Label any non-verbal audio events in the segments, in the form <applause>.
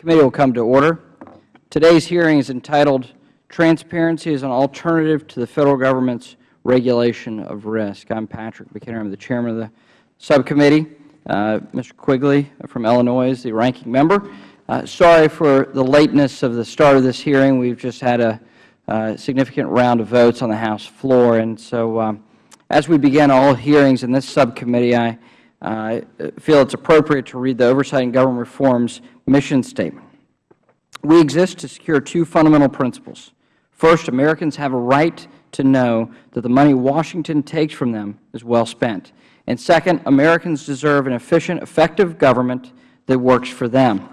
committee will come to order. today's hearing is entitled transparency as an alternative to the federal government's regulation of risk. i'm patrick mchenry. i'm the chairman of the subcommittee. Uh, mr. quigley from illinois is the ranking member. Uh, sorry for the lateness of the start of this hearing. we've just had a uh, significant round of votes on the house floor. and so um, as we begin all hearings in this subcommittee, i I Uh, feel it is appropriate to read the Oversight and Government Reform's mission statement. We exist to secure two fundamental principles. First, Americans have a right to know that the money Washington takes from them is well spent. And second, Americans deserve an efficient, effective government that works for them.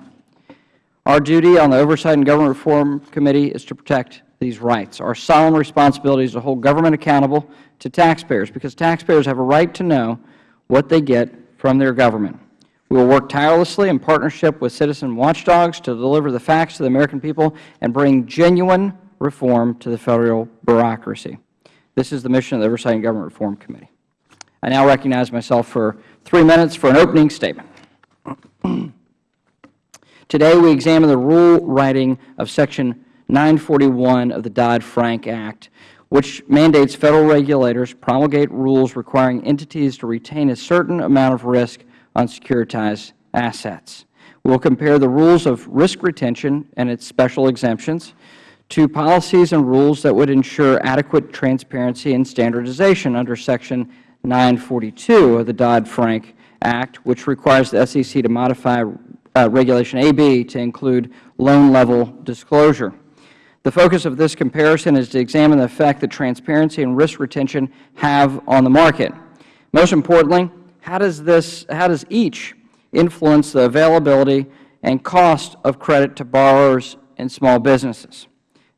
Our duty on the Oversight and Government Reform Committee is to protect these rights. Our solemn responsibility is to hold government accountable to taxpayers, because taxpayers have a right to know what they get from their government. We will work tirelessly in partnership with citizen watchdogs to deliver the facts to the American people and bring genuine reform to the Federal bureaucracy. This is the mission of the Oversight and Government Reform Committee. I now recognize myself for three minutes for an opening statement. <clears throat> Today we examine the rule writing of Section 941 of the Dodd-Frank Act, which mandates Federal regulators promulgate rules requiring entities to retain a certain amount of risk on securitized assets. We will compare the rules of risk retention and its special exemptions to policies and rules that would ensure adequate transparency and standardization under Section 942 of the Dodd-Frank Act, which requires the SEC to modify uh, Regulation AB to include loan-level disclosure. The focus of this comparison is to examine the effect that transparency and risk retention have on the market. Most importantly, how does, this, how does each influence the availability and cost of credit to borrowers and small businesses?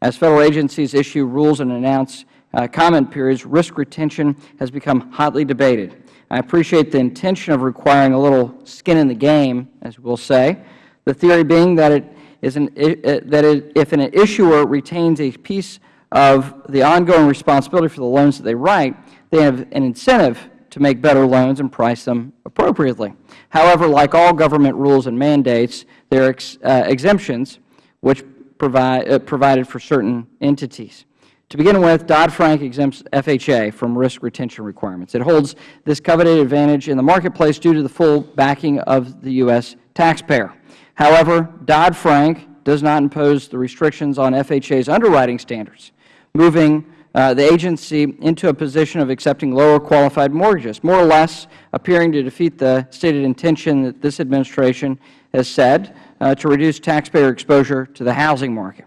As Federal agencies issue rules and announce uh, comment periods, risk retention has become hotly debated. I appreciate the intention of requiring a little skin in the game, as we will say, the theory being that it is an, that if an issuer retains a piece of the ongoing responsibility for the loans that they write, they have an incentive to make better loans and price them appropriately. However, like all government rules and mandates, there are ex, uh, exemptions which provide, uh, provided for certain entities. To begin with, Dodd-Frank exempts FHA from risk retention requirements. It holds this coveted advantage in the marketplace due to the full backing of the U.S. taxpayer. However, Dodd-Frank does not impose the restrictions on FHA's underwriting standards, moving uh, the agency into a position of accepting lower qualified mortgages, more or less appearing to defeat the stated intention that this administration has said uh, to reduce taxpayer exposure to the housing market.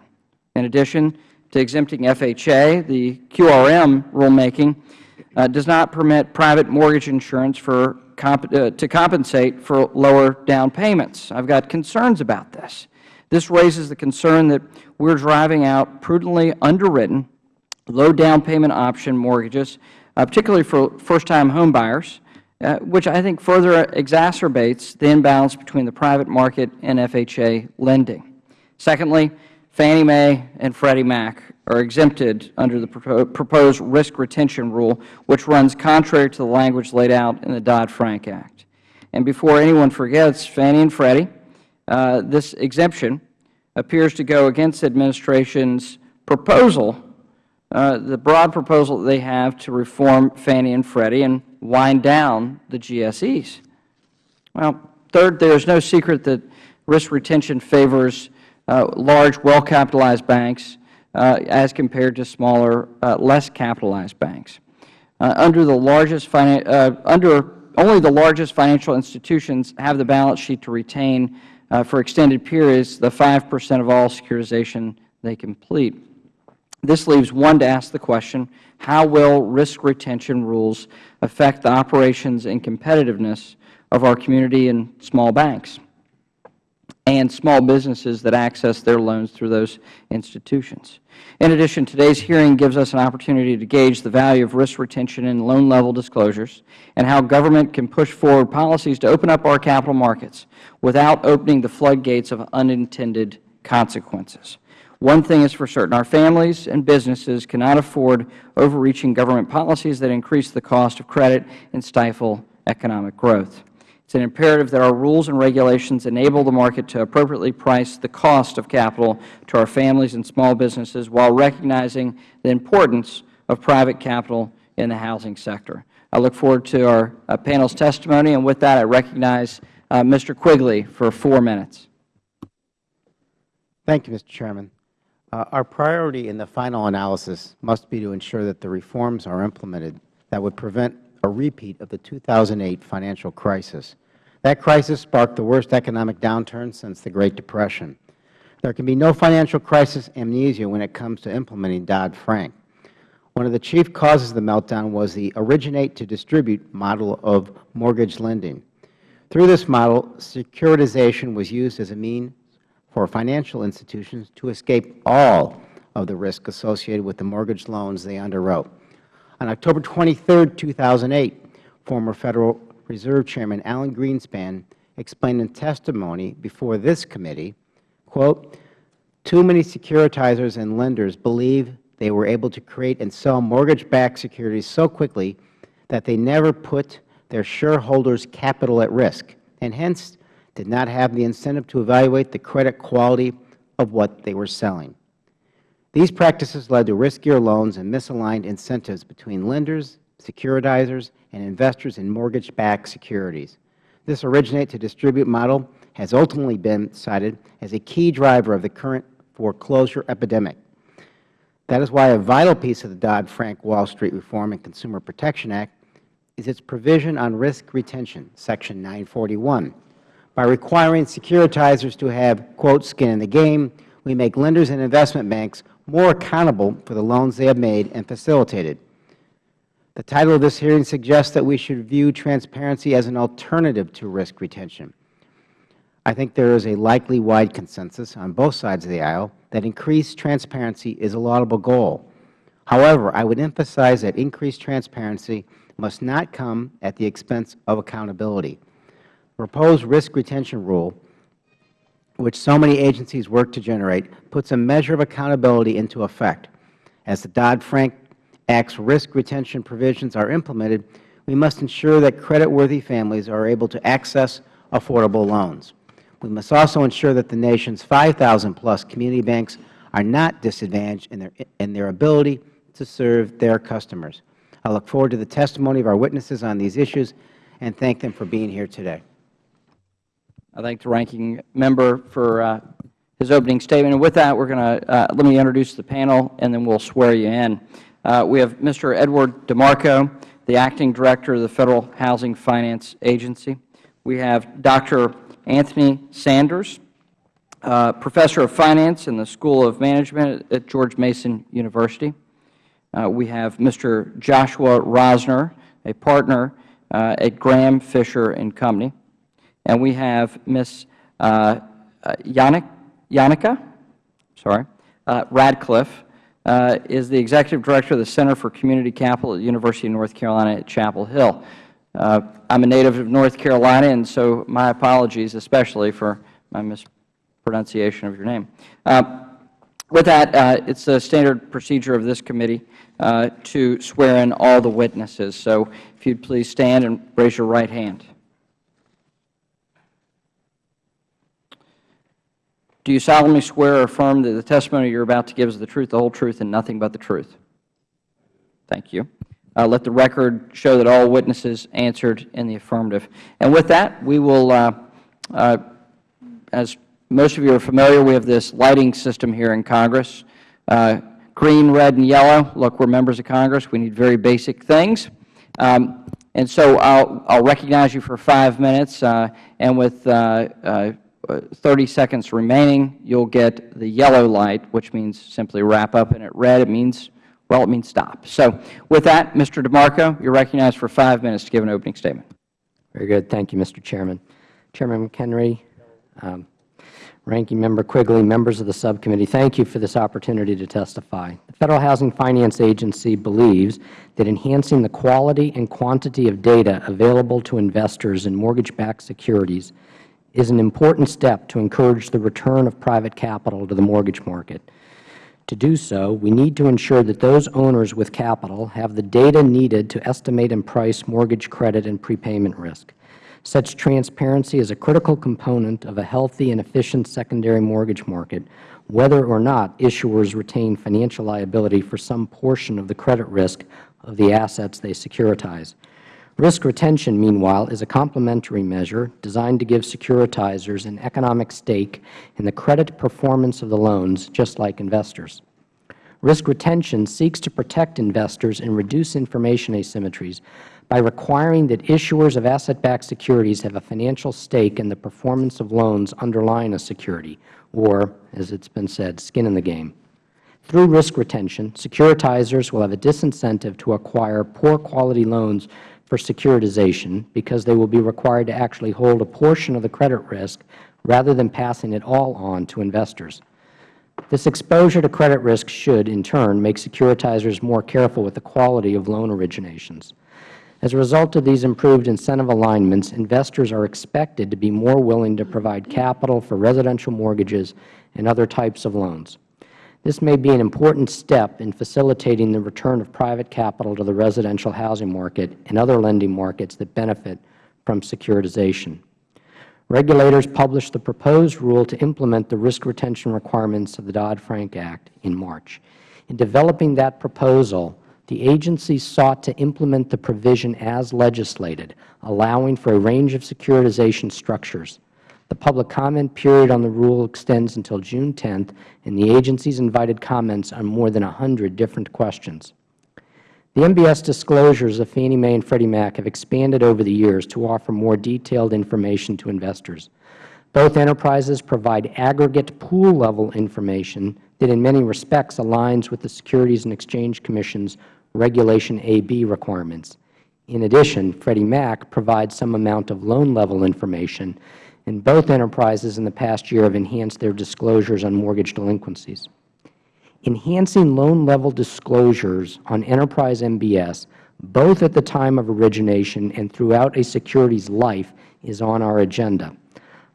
In addition to exempting FHA, the QRM rulemaking uh, does not permit private mortgage insurance for comp uh, to compensate for lower down payments. I have got concerns about this. This raises the concern that we are driving out prudently underwritten, low down payment option mortgages, uh, particularly for first-time homebuyers, uh, which I think further exacerbates the imbalance between the private market and FHA lending. Secondly, Fannie Mae and Freddie Mac are exempted under the proposed risk retention rule, which runs contrary to the language laid out in the Dodd-Frank Act. And before anyone forgets, Fannie and Freddie, uh, this exemption appears to go against the Administration's proposal, uh, the broad proposal that they have to reform Fannie and Freddie and wind down the GSEs. Well, third, there is no secret that risk retention favors uh, large, well-capitalized banks Uh, as compared to smaller, uh, less capitalized banks. Uh, under the largest uh, under only the largest financial institutions have the balance sheet to retain for extended periods the 5 percent of all securitization they complete. This leaves one to ask the question, how will risk retention rules affect the operations and competitiveness of our community and small banks? And small businesses that access their loans through those institutions. In addition, today's hearing gives us an opportunity to gauge the value of risk retention and loan level disclosures and how government can push forward policies to open up our capital markets without opening the floodgates of unintended consequences. One thing is for certain, our families and businesses cannot afford overreaching government policies that increase the cost of credit and stifle economic growth. Is an imperative that our rules and regulations enable the market to appropriately price the cost of capital to our families and small businesses while recognizing the importance of private capital in the housing sector. I look forward to our uh, panel's testimony, and with that, I recognize uh, Mr. Quigley for four minutes. Thank you, Mr. Chairman. Uh, our priority in the final analysis must be to ensure that the reforms are implemented that would prevent a repeat of the 2008 financial crisis. That crisis sparked the worst economic downturn since the Great Depression. There can be no financial crisis amnesia when it comes to implementing Dodd-Frank. One of the chief causes of the meltdown was the originate-to-distribute model of mortgage lending. Through this model, securitization was used as a means for financial institutions to escape all of the risk associated with the mortgage loans they underwrote. On October 23, 2008, former Federal Reserve Chairman Alan Greenspan explained in testimony before this committee, quote, too many securitizers and lenders believe they were able to create and sell mortgage-backed securities so quickly that they never put their shareholders' capital at risk, and hence did not have the incentive to evaluate the credit quality of what they were selling. These practices led to riskier loans and misaligned incentives between lenders, securitizers, and investors in mortgage-backed securities. This originate-to-distribute model has ultimately been cited as a key driver of the current foreclosure epidemic. That is why a vital piece of the Dodd-Frank Wall Street Reform and Consumer Protection Act is its provision on risk retention, Section 941. By requiring securitizers to have, quote, skin in the game, we make lenders and investment banks more accountable for the loans they have made and facilitated. The title of this hearing suggests that we should view transparency as an alternative to risk retention. I think there is a likely wide consensus on both sides of the aisle that increased transparency is a laudable goal. However, I would emphasize that increased transparency must not come at the expense of accountability. The proposed risk retention rule, which so many agencies work to generate, puts a measure of accountability into effect. As the Dodd-Frank Act's risk retention provisions are implemented, we must ensure that creditworthy families are able to access affordable loans. We must also ensure that the nation's 5,000 plus community banks are not disadvantaged in their, in their ability to serve their customers. I look forward to the testimony of our witnesses on these issues and thank them for being here today. I thank the ranking member for uh, his opening statement. And with that, we're going to uh, let me introduce the panel, and then we'll swear you in. Uh, we have Mr. Edward DeMarco, the acting director of the Federal Housing Finance Agency. We have Dr. Anthony Sanders, uh, professor of finance in the School of Management at George Mason University. Uh, we have Mr. Joshua Rosner, a partner uh, at Graham Fisher and Company. And we have Ms. Uh, uh Yannick, Yannicka sorry, uh, Ratcliffe, uh, is the Executive Director of the Center for Community Capital at the University of North Carolina at Chapel Hill. Uh, I'm a native of North Carolina, and so my apologies especially for my mispronunciation of your name. Uh, with that, uh, it's a standard procedure of this committee uh, to swear in all the witnesses. So if you'd please stand and raise your right hand. Do you solemnly swear or affirm that the testimony you are about to give is the truth, the whole truth, and nothing but the truth? Thank you. Uh, let the record show that all witnesses answered in the affirmative. And with that, we will, uh, uh, as most of you are familiar, we have this lighting system here in Congress. Uh, green, red, and yellow. Look, we're members of Congress. We need very basic things. Um, and so I'll, I'll recognize you for five minutes, uh, and with uh, 30 seconds remaining, you'll get the yellow light, which means simply wrap up, and at red, it means well, it means stop. So with that, Mr. DeMarco, you're recognized for five minutes to give an opening statement. Very good. Thank you, Mr. Chairman. Chairman McHenry, um, Ranking Member Quigley, members of the subcommittee, thank you for this opportunity to testify. The Federal Housing Finance Agency believes that enhancing the quality and quantity of data available to investors in mortgage-backed securities is an important step to encourage the return of private capital to the mortgage market. To do so, we need to ensure that those owners with capital have the data needed to estimate and price mortgage credit and prepayment risk. Such transparency is a critical component of a healthy and efficient secondary mortgage market, whether or not issuers retain financial liability for some portion of the credit risk of the assets they securitize. Risk retention, meanwhile, is a complementary measure designed to give securitizers an economic stake in the credit performance of the loans, just like investors. Risk retention seeks to protect investors and reduce information asymmetries by requiring that issuers of asset-backed securities have a financial stake in the performance of loans underlying a security, or, as it has been said, skin in the game. Through risk retention, securitizers will have a disincentive to acquire poor-quality loans for securitization because they will be required to actually hold a portion of the credit risk rather than passing it all on to investors. This exposure to credit risk should, in turn, make securitizers more careful with the quality of loan originations. As a result of these improved incentive alignments, investors are expected to be more willing to provide capital for residential mortgages and other types of loans. This may be an important step in facilitating the return of private capital to the residential housing market and other lending markets that benefit from securitization. Regulators published the proposed rule to implement the risk retention requirements of the Dodd-Frank Act in March. In developing that proposal, the agency sought to implement the provision as legislated, allowing for a range of securitization structures. The public comment period on the rule extends until June 10th, and the agency has invited comments on more than 100 different questions. The MBS disclosures of Fannie Mae and Freddie Mac have expanded over the years to offer more detailed information to investors. Both enterprises provide aggregate pool-level information that in many respects aligns with the Securities and Exchange Commission's Regulation AB requirements. In addition, Freddie Mac provides some amount of loan-level information and both enterprises in the past year have enhanced their disclosures on mortgage delinquencies. Enhancing loan-level disclosures on enterprise MBS, both at the time of origination and throughout a security's life, is on our agenda.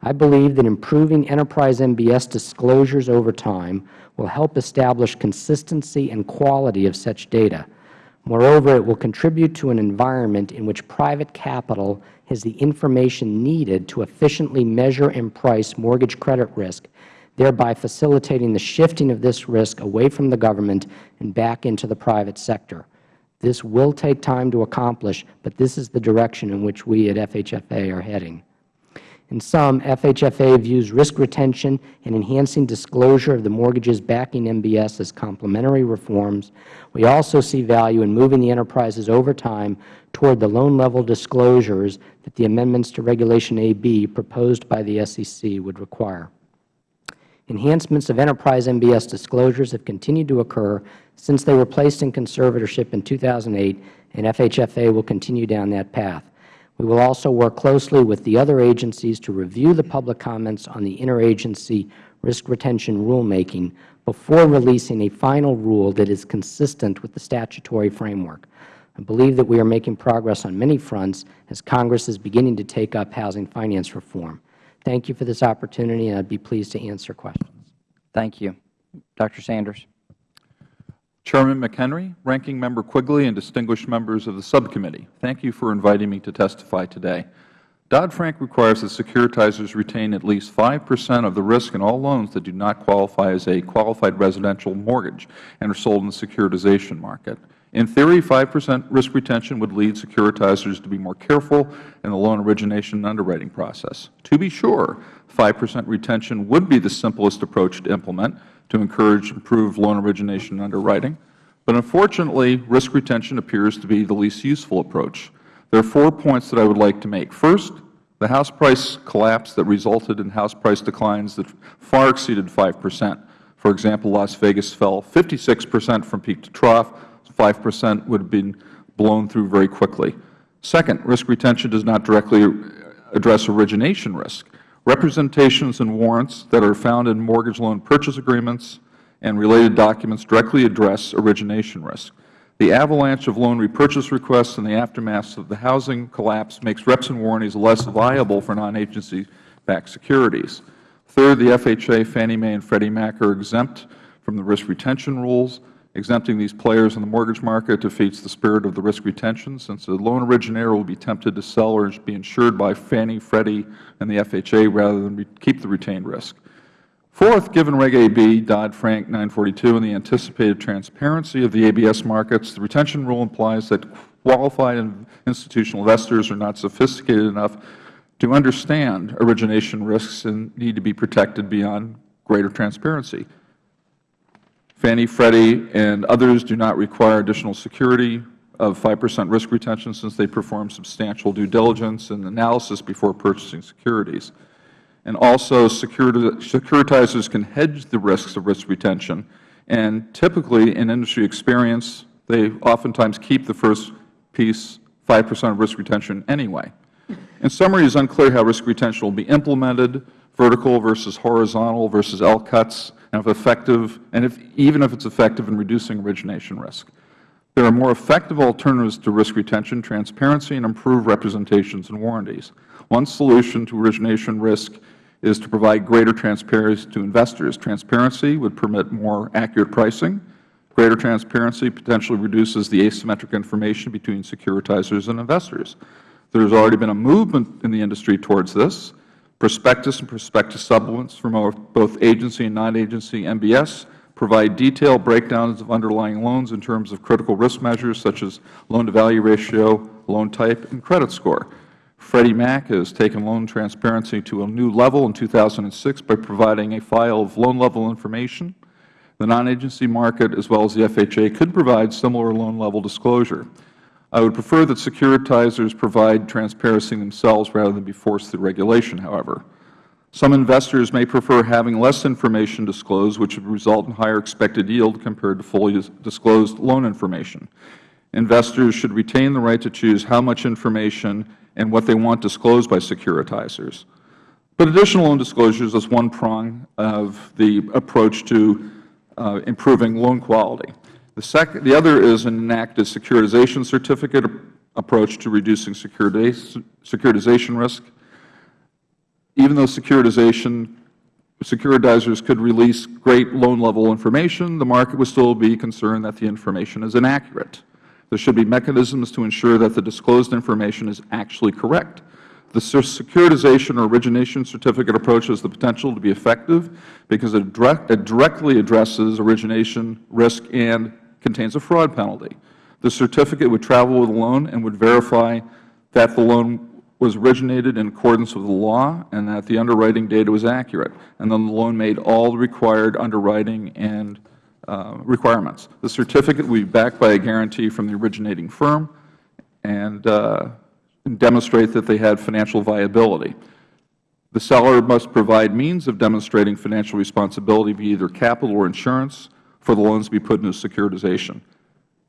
I believe that improving enterprise MBS disclosures over time will help establish consistency and quality of such data. Moreover, it will contribute to an environment in which private capital has the information needed to efficiently measure and price mortgage credit risk, thereby facilitating the shifting of this risk away from the government and back into the private sector. This will take time to accomplish, but this is the direction in which we at FHFA are heading. In sum, FHFA views risk retention and enhancing disclosure of the mortgages backing MBS as complementary reforms. We also see value in moving the enterprises over time toward the loan-level disclosures that the amendments to Regulation AB proposed by the SEC would require. Enhancements of enterprise MBS disclosures have continued to occur since they were placed in conservatorship in 2008, and FHFA will continue down that path. We will also work closely with the other agencies to review the public comments on the interagency risk retention rulemaking before releasing a final rule that is consistent with the statutory framework. I believe that we are making progress on many fronts as Congress is beginning to take up housing finance reform. Thank you for this opportunity, and I would be pleased to answer questions. Thank you. Dr. Sanders. Chairman McHenry, Ranking Member Quigley, and distinguished members of the subcommittee, thank you for inviting me to testify today. Dodd-Frank requires that securitizers retain at least 5 percent of the risk in all loans that do not qualify as a qualified residential mortgage and are sold in the securitization market. In theory, 5 percent risk retention would lead securitizers to be more careful in the loan origination and underwriting process. To be sure, 5 percent retention would be the simplest approach to implement, to encourage improved loan origination and underwriting. But unfortunately, risk retention appears to be the least useful approach. There are four points that I would like to make. First, the house price collapse that resulted in house price declines that far exceeded 5 percent. For example, Las Vegas fell 56 percent from peak to trough. 5 percent would have been blown through very quickly. Second, risk retention does not directly address origination risk representations and warrants that are found in mortgage loan purchase agreements and related documents directly address origination risk. The avalanche of loan repurchase requests in the aftermath of the housing collapse makes reps and warranties less viable for non-agency-backed securities. Third, the FHA, Fannie Mae, and Freddie Mac are exempt from the risk retention rules. Exempting these players in the mortgage market defeats the spirit of the risk retention, since the loan originator will be tempted to sell or be insured by Fannie, Freddie, and the FHA rather than keep the retained risk. Fourth, given Reg AB, Dodd-Frank 942, and the anticipated transparency of the ABS markets, the retention rule implies that qualified institutional investors are not sophisticated enough to understand origination risks and need to be protected beyond greater transparency. Fannie, Freddie, and others do not require additional security of 5 percent risk retention since they perform substantial due diligence and analysis before purchasing securities. And also, securitizers can hedge the risks of risk retention, and typically, in industry experience, they oftentimes keep the first piece 5 percent of risk retention anyway. In summary, it is unclear how risk retention will be implemented, vertical versus horizontal versus L-cuts, and if effective, and if, even if it is effective in reducing origination risk. There are more effective alternatives to risk retention, transparency, and improved representations and warranties. One solution to origination risk is to provide greater transparency to investors. Transparency would permit more accurate pricing. Greater transparency potentially reduces the asymmetric information between securitizers and investors. There has already been a movement in the industry towards this. Prospectus and prospectus supplements from both agency and non-agency MBS provide detailed breakdowns of underlying loans in terms of critical risk measures such as loan-to-value ratio, loan type, and credit score. Freddie Mac has taken loan transparency to a new level in 2006 by providing a file of loan-level information. The non-agency market, as well as the FHA, could provide similar loan-level disclosure. I would prefer that securitizers provide transparency themselves rather than be forced through regulation, however. Some investors may prefer having less information disclosed, which would result in higher expected yield compared to fully disclosed loan information. Investors should retain the right to choose how much information and what they want disclosed by securitizers. But additional loan disclosures is one prong of the approach to uh, improving loan quality. The, second, the other is an enacted securitization certificate approach to reducing securitization risk. Even though securitization securitizers could release great loan-level information, the market would still be concerned that the information is inaccurate. There should be mechanisms to ensure that the disclosed information is actually correct. The securitization or origination certificate approach has the potential to be effective because it, it directly addresses origination risk and contains a fraud penalty. The certificate would travel with the loan and would verify that the loan was originated in accordance with the law and that the underwriting data was accurate, and then the loan made all the required underwriting and uh, requirements. The certificate will be backed by a guarantee from the originating firm and uh, demonstrate that they had financial viability. The seller must provide means of demonstrating financial responsibility via either capital or insurance for the loans to be put into securitization.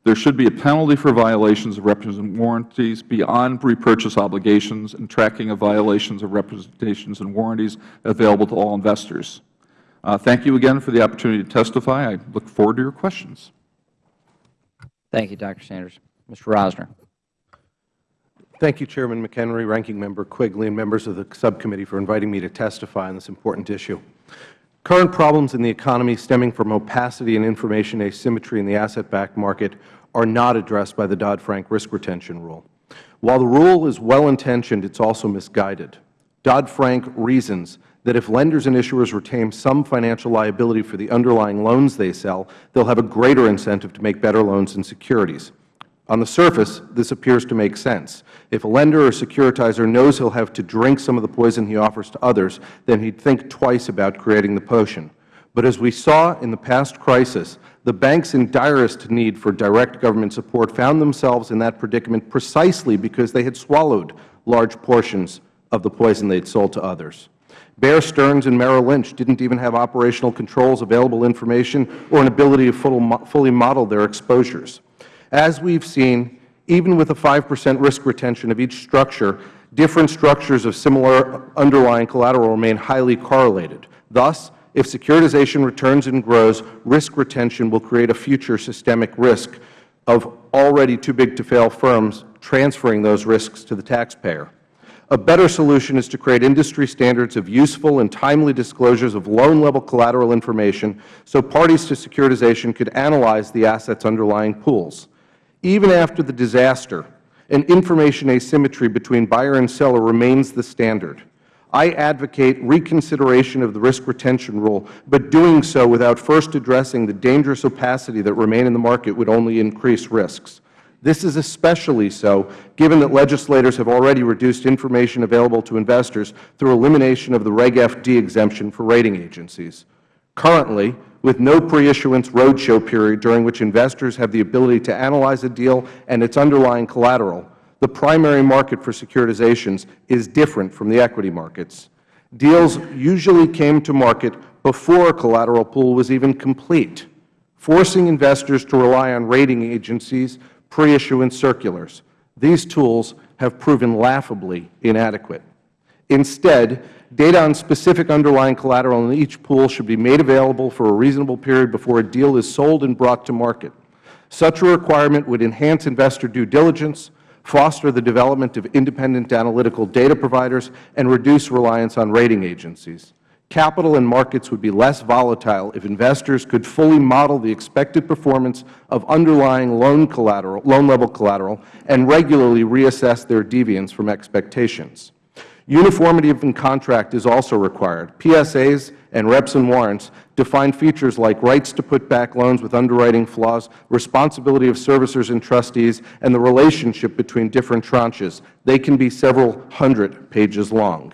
There should be a penalty for violations of representations and warranties beyond repurchase obligations and tracking of violations of representations and warranties available to all investors. Uh, thank you again for the opportunity to testify. I look forward to your questions. Thank you, Dr. Sanders. Mr. Rosner. Thank you, Chairman McHenry, Ranking Member Quigley, and members of the subcommittee for inviting me to testify on this important issue. Current problems in the economy stemming from opacity and information asymmetry in the asset-backed market are not addressed by the Dodd-Frank risk retention rule. While the rule is well-intentioned, it is also misguided. Dodd-Frank reasons that if lenders and issuers retain some financial liability for the underlying loans they sell, they will have a greater incentive to make better loans and securities. On the surface, this appears to make sense. If a lender or securitizer knows he will have to drink some of the poison he offers to others, then he would think twice about creating the potion. But as we saw in the past crisis, the banks in direst need for direct government support found themselves in that predicament precisely because they had swallowed large portions of the poison they had sold to others. Bear Stearns and Merrill Lynch didn't even have operational controls, available information, or an ability to fully model their exposures. As we have seen, even with a 5 percent risk retention of each structure, different structures of similar underlying collateral remain highly correlated. Thus, if securitization returns and grows, risk retention will create a future systemic risk of already too big to fail firms transferring those risks to the taxpayer. A better solution is to create industry standards of useful and timely disclosures of loan-level collateral information so parties to securitization could analyze the assets underlying pools. Even after the disaster, an information asymmetry between buyer and seller remains the standard. I advocate reconsideration of the risk retention rule, but doing so without first addressing the dangerous opacity that remain in the market would only increase risks. This is especially so given that legislators have already reduced information available to investors through elimination of the Reg FD exemption for rating agencies. Currently, with no pre-issuance roadshow period during which investors have the ability to analyze a deal and its underlying collateral, the primary market for securitizations is different from the equity markets. Deals usually came to market before a collateral pool was even complete, forcing investors to rely on rating agencies' pre-issuance circulars. These tools have proven laughably inadequate. Instead, data on specific underlying collateral in each pool should be made available for a reasonable period before a deal is sold and brought to market. Such a requirement would enhance investor due diligence, foster the development of independent analytical data providers, and reduce reliance on rating agencies. Capital and markets would be less volatile if investors could fully model the expected performance of underlying loan collateral, loan-level collateral and regularly reassess their deviance from expectations. Uniformity in contract is also required. PSAs and reps and warrants define features like rights to put back loans with underwriting flaws, responsibility of servicers and trustees, and the relationship between different tranches. They can be several hundred pages long.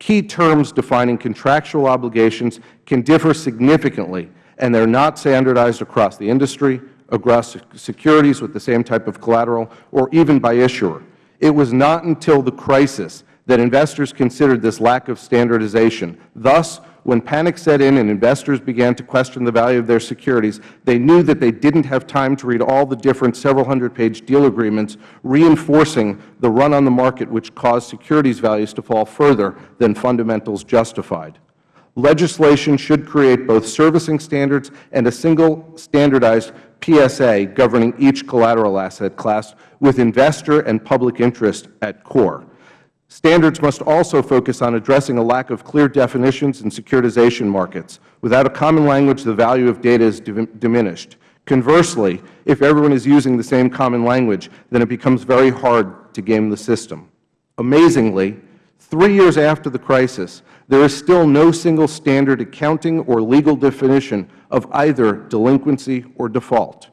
Key terms defining contractual obligations can differ significantly, and they are not standardized across the industry, across securities with the same type of collateral, or even by issuer. It was not until the crisis that investors considered this lack of standardization. Thus, when panic set in and investors began to question the value of their securities, they knew that they didn't have time to read all the different several hundred page deal agreements, reinforcing the run on the market which caused securities values to fall further than fundamentals justified. Legislation should create both servicing standards and a single standardized PSA governing each collateral asset class with investor and public interest at core. Standards must also focus on addressing a lack of clear definitions in securitization markets. Without a common language, the value of data is diminished. Conversely, if everyone is using the same common language, then it becomes very hard to game the system. Amazingly, three years after the crisis, there is still no single standard accounting or legal definition of either delinquency or default.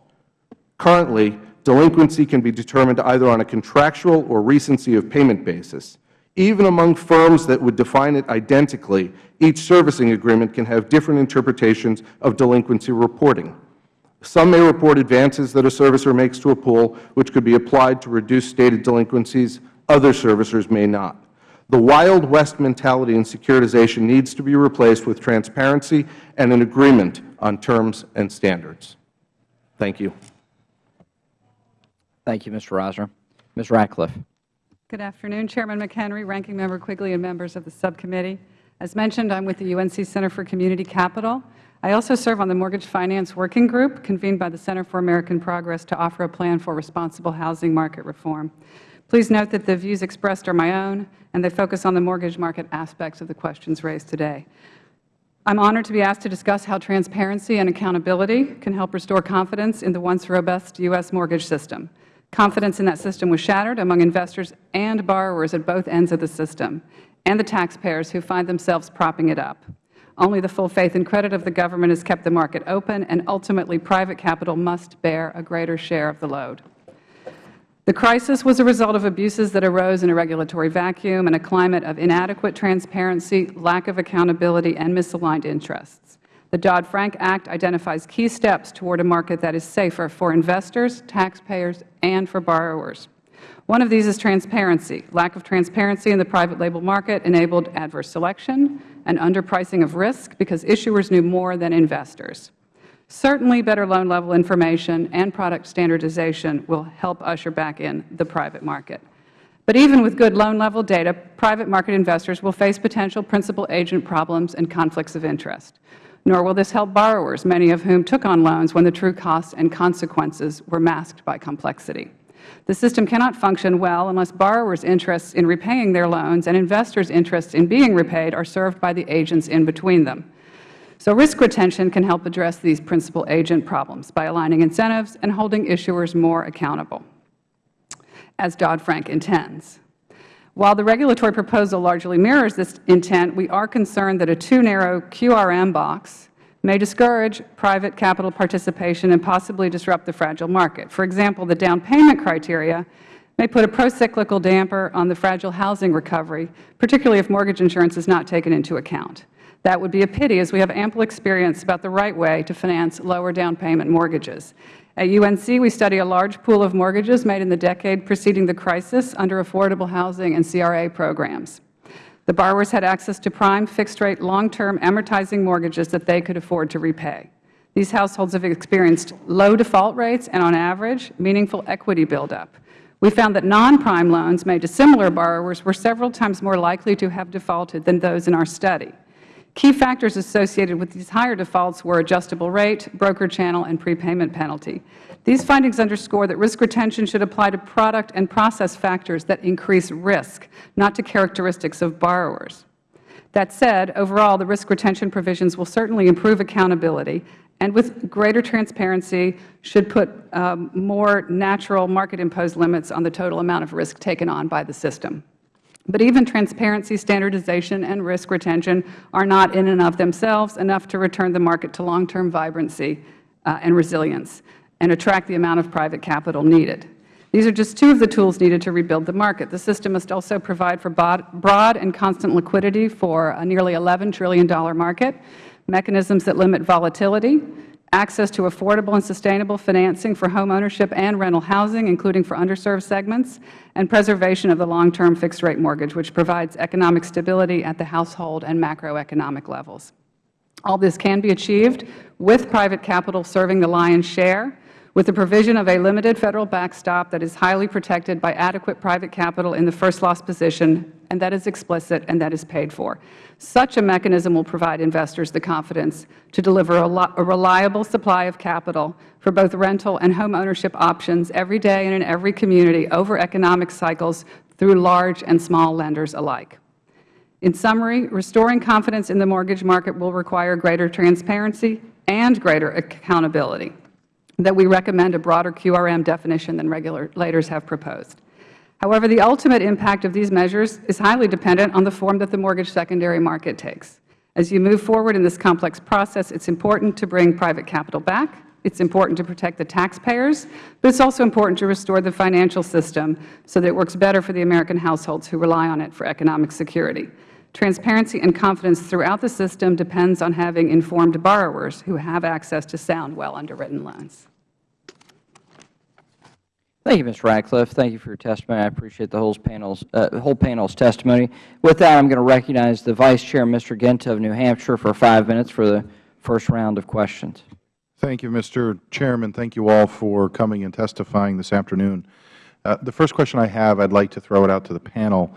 Currently, delinquency can be determined either on a contractual or recency of payment basis. Even among firms that would define it identically, each servicing agreement can have different interpretations of delinquency reporting. Some may report advances that a servicer makes to a pool which could be applied to reduce stated delinquencies. Other servicers may not. The Wild West mentality in securitization needs to be replaced with transparency and an agreement on terms and standards. Thank you. Thank you, Mr. Rosner. Ms. Ratcliffe. Good afternoon, Chairman McHenry, Ranking Member Quigley, and members of the subcommittee. As mentioned, I am with the UNC Center for Community Capital. I also serve on the Mortgage Finance Working Group, convened by the Center for American Progress to offer a plan for responsible housing market reform. Please note that the views expressed are my own, and they focus on the mortgage market aspects of the questions raised today. I am honored to be asked to discuss how transparency and accountability can help restore confidence in the once robust U.S. mortgage system. Confidence in that system was shattered among investors and borrowers at both ends of the system, and the taxpayers who find themselves propping it up. Only the full faith and credit of the government has kept the market open, and ultimately private capital must bear a greater share of the load. The crisis was a result of abuses that arose in a regulatory vacuum and a climate of inadequate transparency, lack of accountability, and misaligned interests. The Dodd-Frank Act identifies key steps toward a market that is safer for investors, taxpayers, and for borrowers. One of these is transparency. Lack of transparency in the private label market enabled adverse selection and underpricing of risk because issuers knew more than investors. Certainly, better loan level information and product standardization will help usher back in the private market. But even with good loan level data, private market investors will face potential principal agent problems and conflicts of interest nor will this help borrowers, many of whom took on loans when the true costs and consequences were masked by complexity. The system cannot function well unless borrowers' interests in repaying their loans and investors' interests in being repaid are served by the agents in between them. So risk retention can help address these principal agent problems by aligning incentives and holding issuers more accountable, as Dodd-Frank intends. While the regulatory proposal largely mirrors this intent, we are concerned that a too narrow QRM box may discourage private capital participation and possibly disrupt the fragile market. For example, the down payment criteria may put a procyclical damper on the fragile housing recovery, particularly if mortgage insurance is not taken into account. That would be a pity, as we have ample experience about the right way to finance lower down payment mortgages. At UNC, we study a large pool of mortgages made in the decade preceding the crisis under affordable housing and CRA programs. The borrowers had access to prime, fixed-rate, long-term amortizing mortgages that they could afford to repay. These households have experienced low default rates and, on average, meaningful equity buildup. We found that non-prime loans made to similar borrowers were several times more likely to have defaulted than those in our study. Key factors associated with these higher defaults were adjustable rate, broker channel, and prepayment penalty. These findings underscore that risk retention should apply to product and process factors that increase risk, not to characteristics of borrowers. That said, overall, the risk retention provisions will certainly improve accountability and with greater transparency should put um, more natural market-imposed limits on the total amount of risk taken on by the system. But even transparency, standardization, and risk retention are not in and of themselves enough to return the market to long-term vibrancy uh, and resilience and attract the amount of private capital needed. These are just two of the tools needed to rebuild the market. The system must also provide for broad and constant liquidity for a nearly $11 trillion market, mechanisms that limit volatility, access to affordable and sustainable financing for home ownership and rental housing, including for underserved segments, and preservation of the long-term fixed-rate mortgage, which provides economic stability at the household and macroeconomic levels. All this can be achieved with private capital serving the lion's share, with the provision of a limited Federal backstop that is highly protected by adequate private capital in the first loss position, and that is explicit and that is paid for. Such a mechanism will provide investors the confidence to deliver a, reliable supply of capital for both rental and home ownership options every day and in every community over economic cycles through large and small lenders alike. In summary, restoring confidence in the mortgage market will require greater transparency and greater accountability, that we recommend a broader QRM definition than regulators have proposed. However, the ultimate impact of these measures is highly dependent on the form that the mortgage secondary market takes. As you move forward in this complex process, it is important to bring private capital back. It is important to protect the taxpayers, but it is also important to restore the financial system so that it works better for the American households who rely on it for economic security. Transparency and confidence throughout the system depends on having informed borrowers who have access to sound, well underwritten loans. Thank you, Ms. Ratcliffe. Thank you for your testimony. I appreciate the whole panel's, uh, whole panel's testimony. With that, I'm going to recognize the Vice Chair, Mr. Guinta of New Hampshire, for five minutes for the first round of questions. Thank you, Mr. Chairman. Thank you all for coming and testifying this afternoon. Uh, the first question I have, I'd like to throw it out to the panel.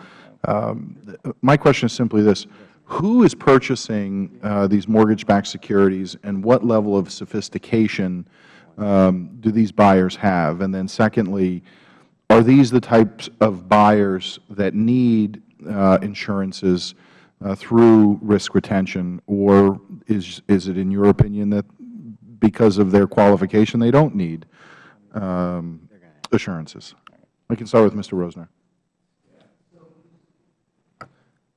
Um, my question is simply this. Who is purchasing uh, these mortgage-backed securities and what level of sophistication um, do these buyers have? And then secondly, are these the types of buyers that need uh, insurances uh, through risk retention, or is, is it in your opinion that because of their qualification they don't need um, assurances? I can start with Mr. Rosner.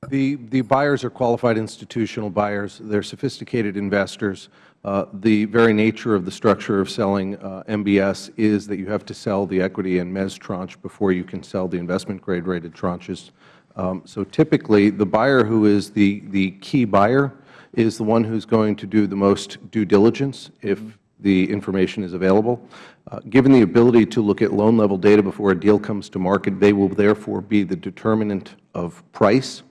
The, the buyers are qualified institutional buyers. They are sophisticated investors. Uh, the very nature of the structure of selling uh, MBS is that you have to sell the equity and mezz tranche before you can sell the investment grade rated tranches. Um, so typically, the buyer who is the, the key buyer is the one who is going to do the most due diligence if the information is available. Uh, given the ability to look at loan level data before a deal comes to market, they will therefore be the determinant of price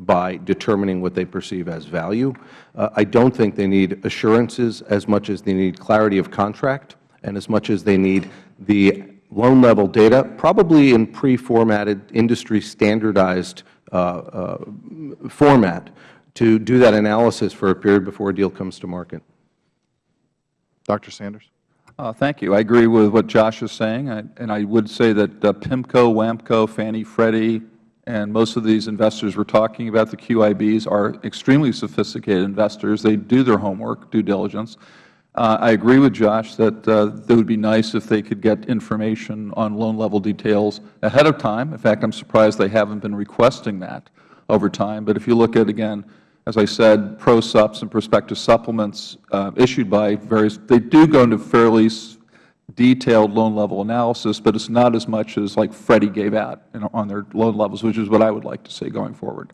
by determining what they perceive as value. Uh, I don't think they need assurances as much as they need clarity of contract and as much as they need the loan level data, probably in pre-formatted, industry standardized uh, uh, format to do that analysis for a period before a deal comes to market. Dr. Sanders. Uh, Thank you. I agree with what Josh is saying, I- and I would say that uh, PIMCO, WAMCO, Fannie, Freddie, and most of these investors we're talking about, the QIBs, are extremely sophisticated investors. They do their homework, due diligence. Uh, I agree with Josh that uh, it would be nice if they could get information on loan-level details ahead of time. In fact, I'm surprised they haven't been requesting that over time. But if you look at, again, as I said, pro-sups and prospective supplements uh, issued by various, they do go into fairly s- detailed loan-level analysis, but it's not as much as like Freddie gave out you on their loan levels, which is what I would like to see going forward.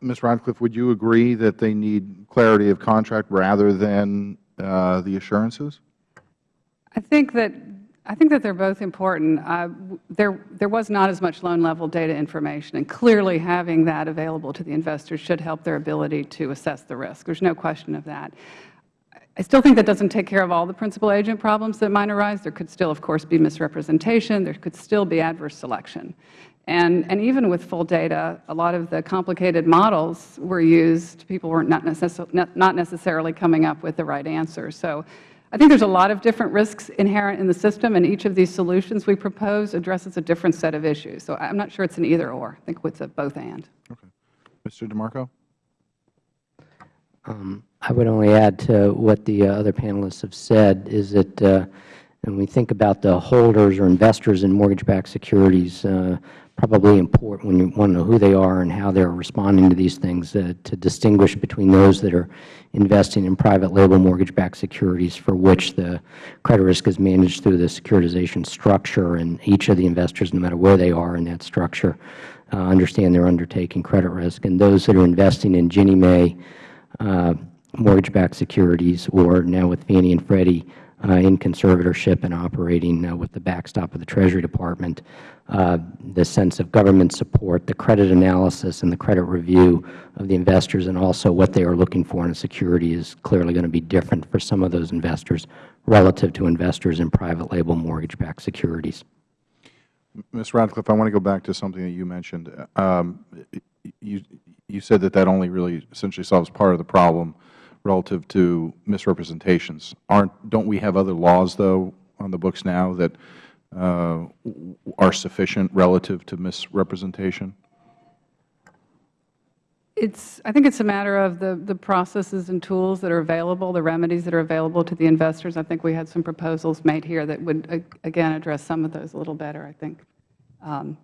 Ms. Ratcliffe, would you agree that they need clarity of contract rather than uh, the assurances? I think that I think that they're both important. Uh, there, there was not as much loan-level data information, and clearly having that available to the investors should help their ability to assess the risk. There's no question of that. I still think that doesn't take care of all the principal agent problems that might arise. There could still, of course, be misrepresentation. There could still be adverse selection. And, and even with full data, a lot of the complicated models were used. People were not, necess not not necessarily coming up with the right answer. So I think there's a lot of different risks inherent in the system, and each of these solutions we propose addresses a different set of issues. So I'm not sure it's an either-or. I think it's a both-and. Okay. Mr. DeMarco? Um, I would only add to what the uh, other panelists have said is that uh, when we think about the holders or investors in mortgage-backed securities, uh, probably important when you want to know who they are and how they are responding to these things, uh, to distinguish between those that are investing in private label mortgage-backed securities for which the credit risk is managed through the securitization structure, and each of the investors, no matter where they are in that structure, uh, understand they're undertaking credit risk, and those that are investing in Ginnie Mae uh, mortgage-backed securities, or now with Fannie and Freddie uh, in conservatorship and operating uh, with the backstop of the Treasury Department, uh, the sense of government support, the credit analysis and the credit review of the investors, and also what they are looking for in a security is clearly going to be different for some of those investors relative to investors in private label mortgage-backed securities. Ms. Ratcliffe, I want to go back to something that you mentioned. Um, you, you said that that only really essentially solves part of the problem relative to misrepresentations. Aren't, don't we have other laws, though, on the books now that uh, are sufficient relative to misrepresentation? It's, I think it's a matter of the, the processes and tools that are available, the remedies that are available to the investors. I think we had some proposals made here that would, again, address some of those a little better, I think. Um,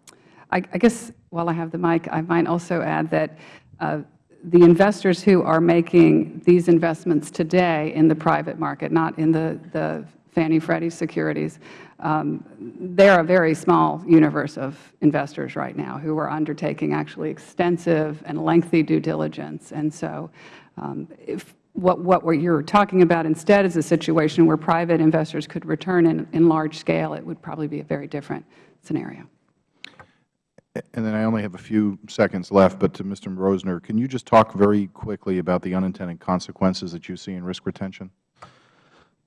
I, I guess while I have the mic, I might also add that uh, the investors who are making these investments today in the private market, not in the, the Fannie Freddie securities, um, they're a very small universe of investors right now who are undertaking actually extensive and lengthy due diligence. And so um, if what, what you're talking about instead is a situation where private investors could return in, in large scale, it would probably be a very different scenario. And then I only have a few seconds left, but to Mr. Rosner, can you just talk very quickly about the unintended consequences that you see in risk retention?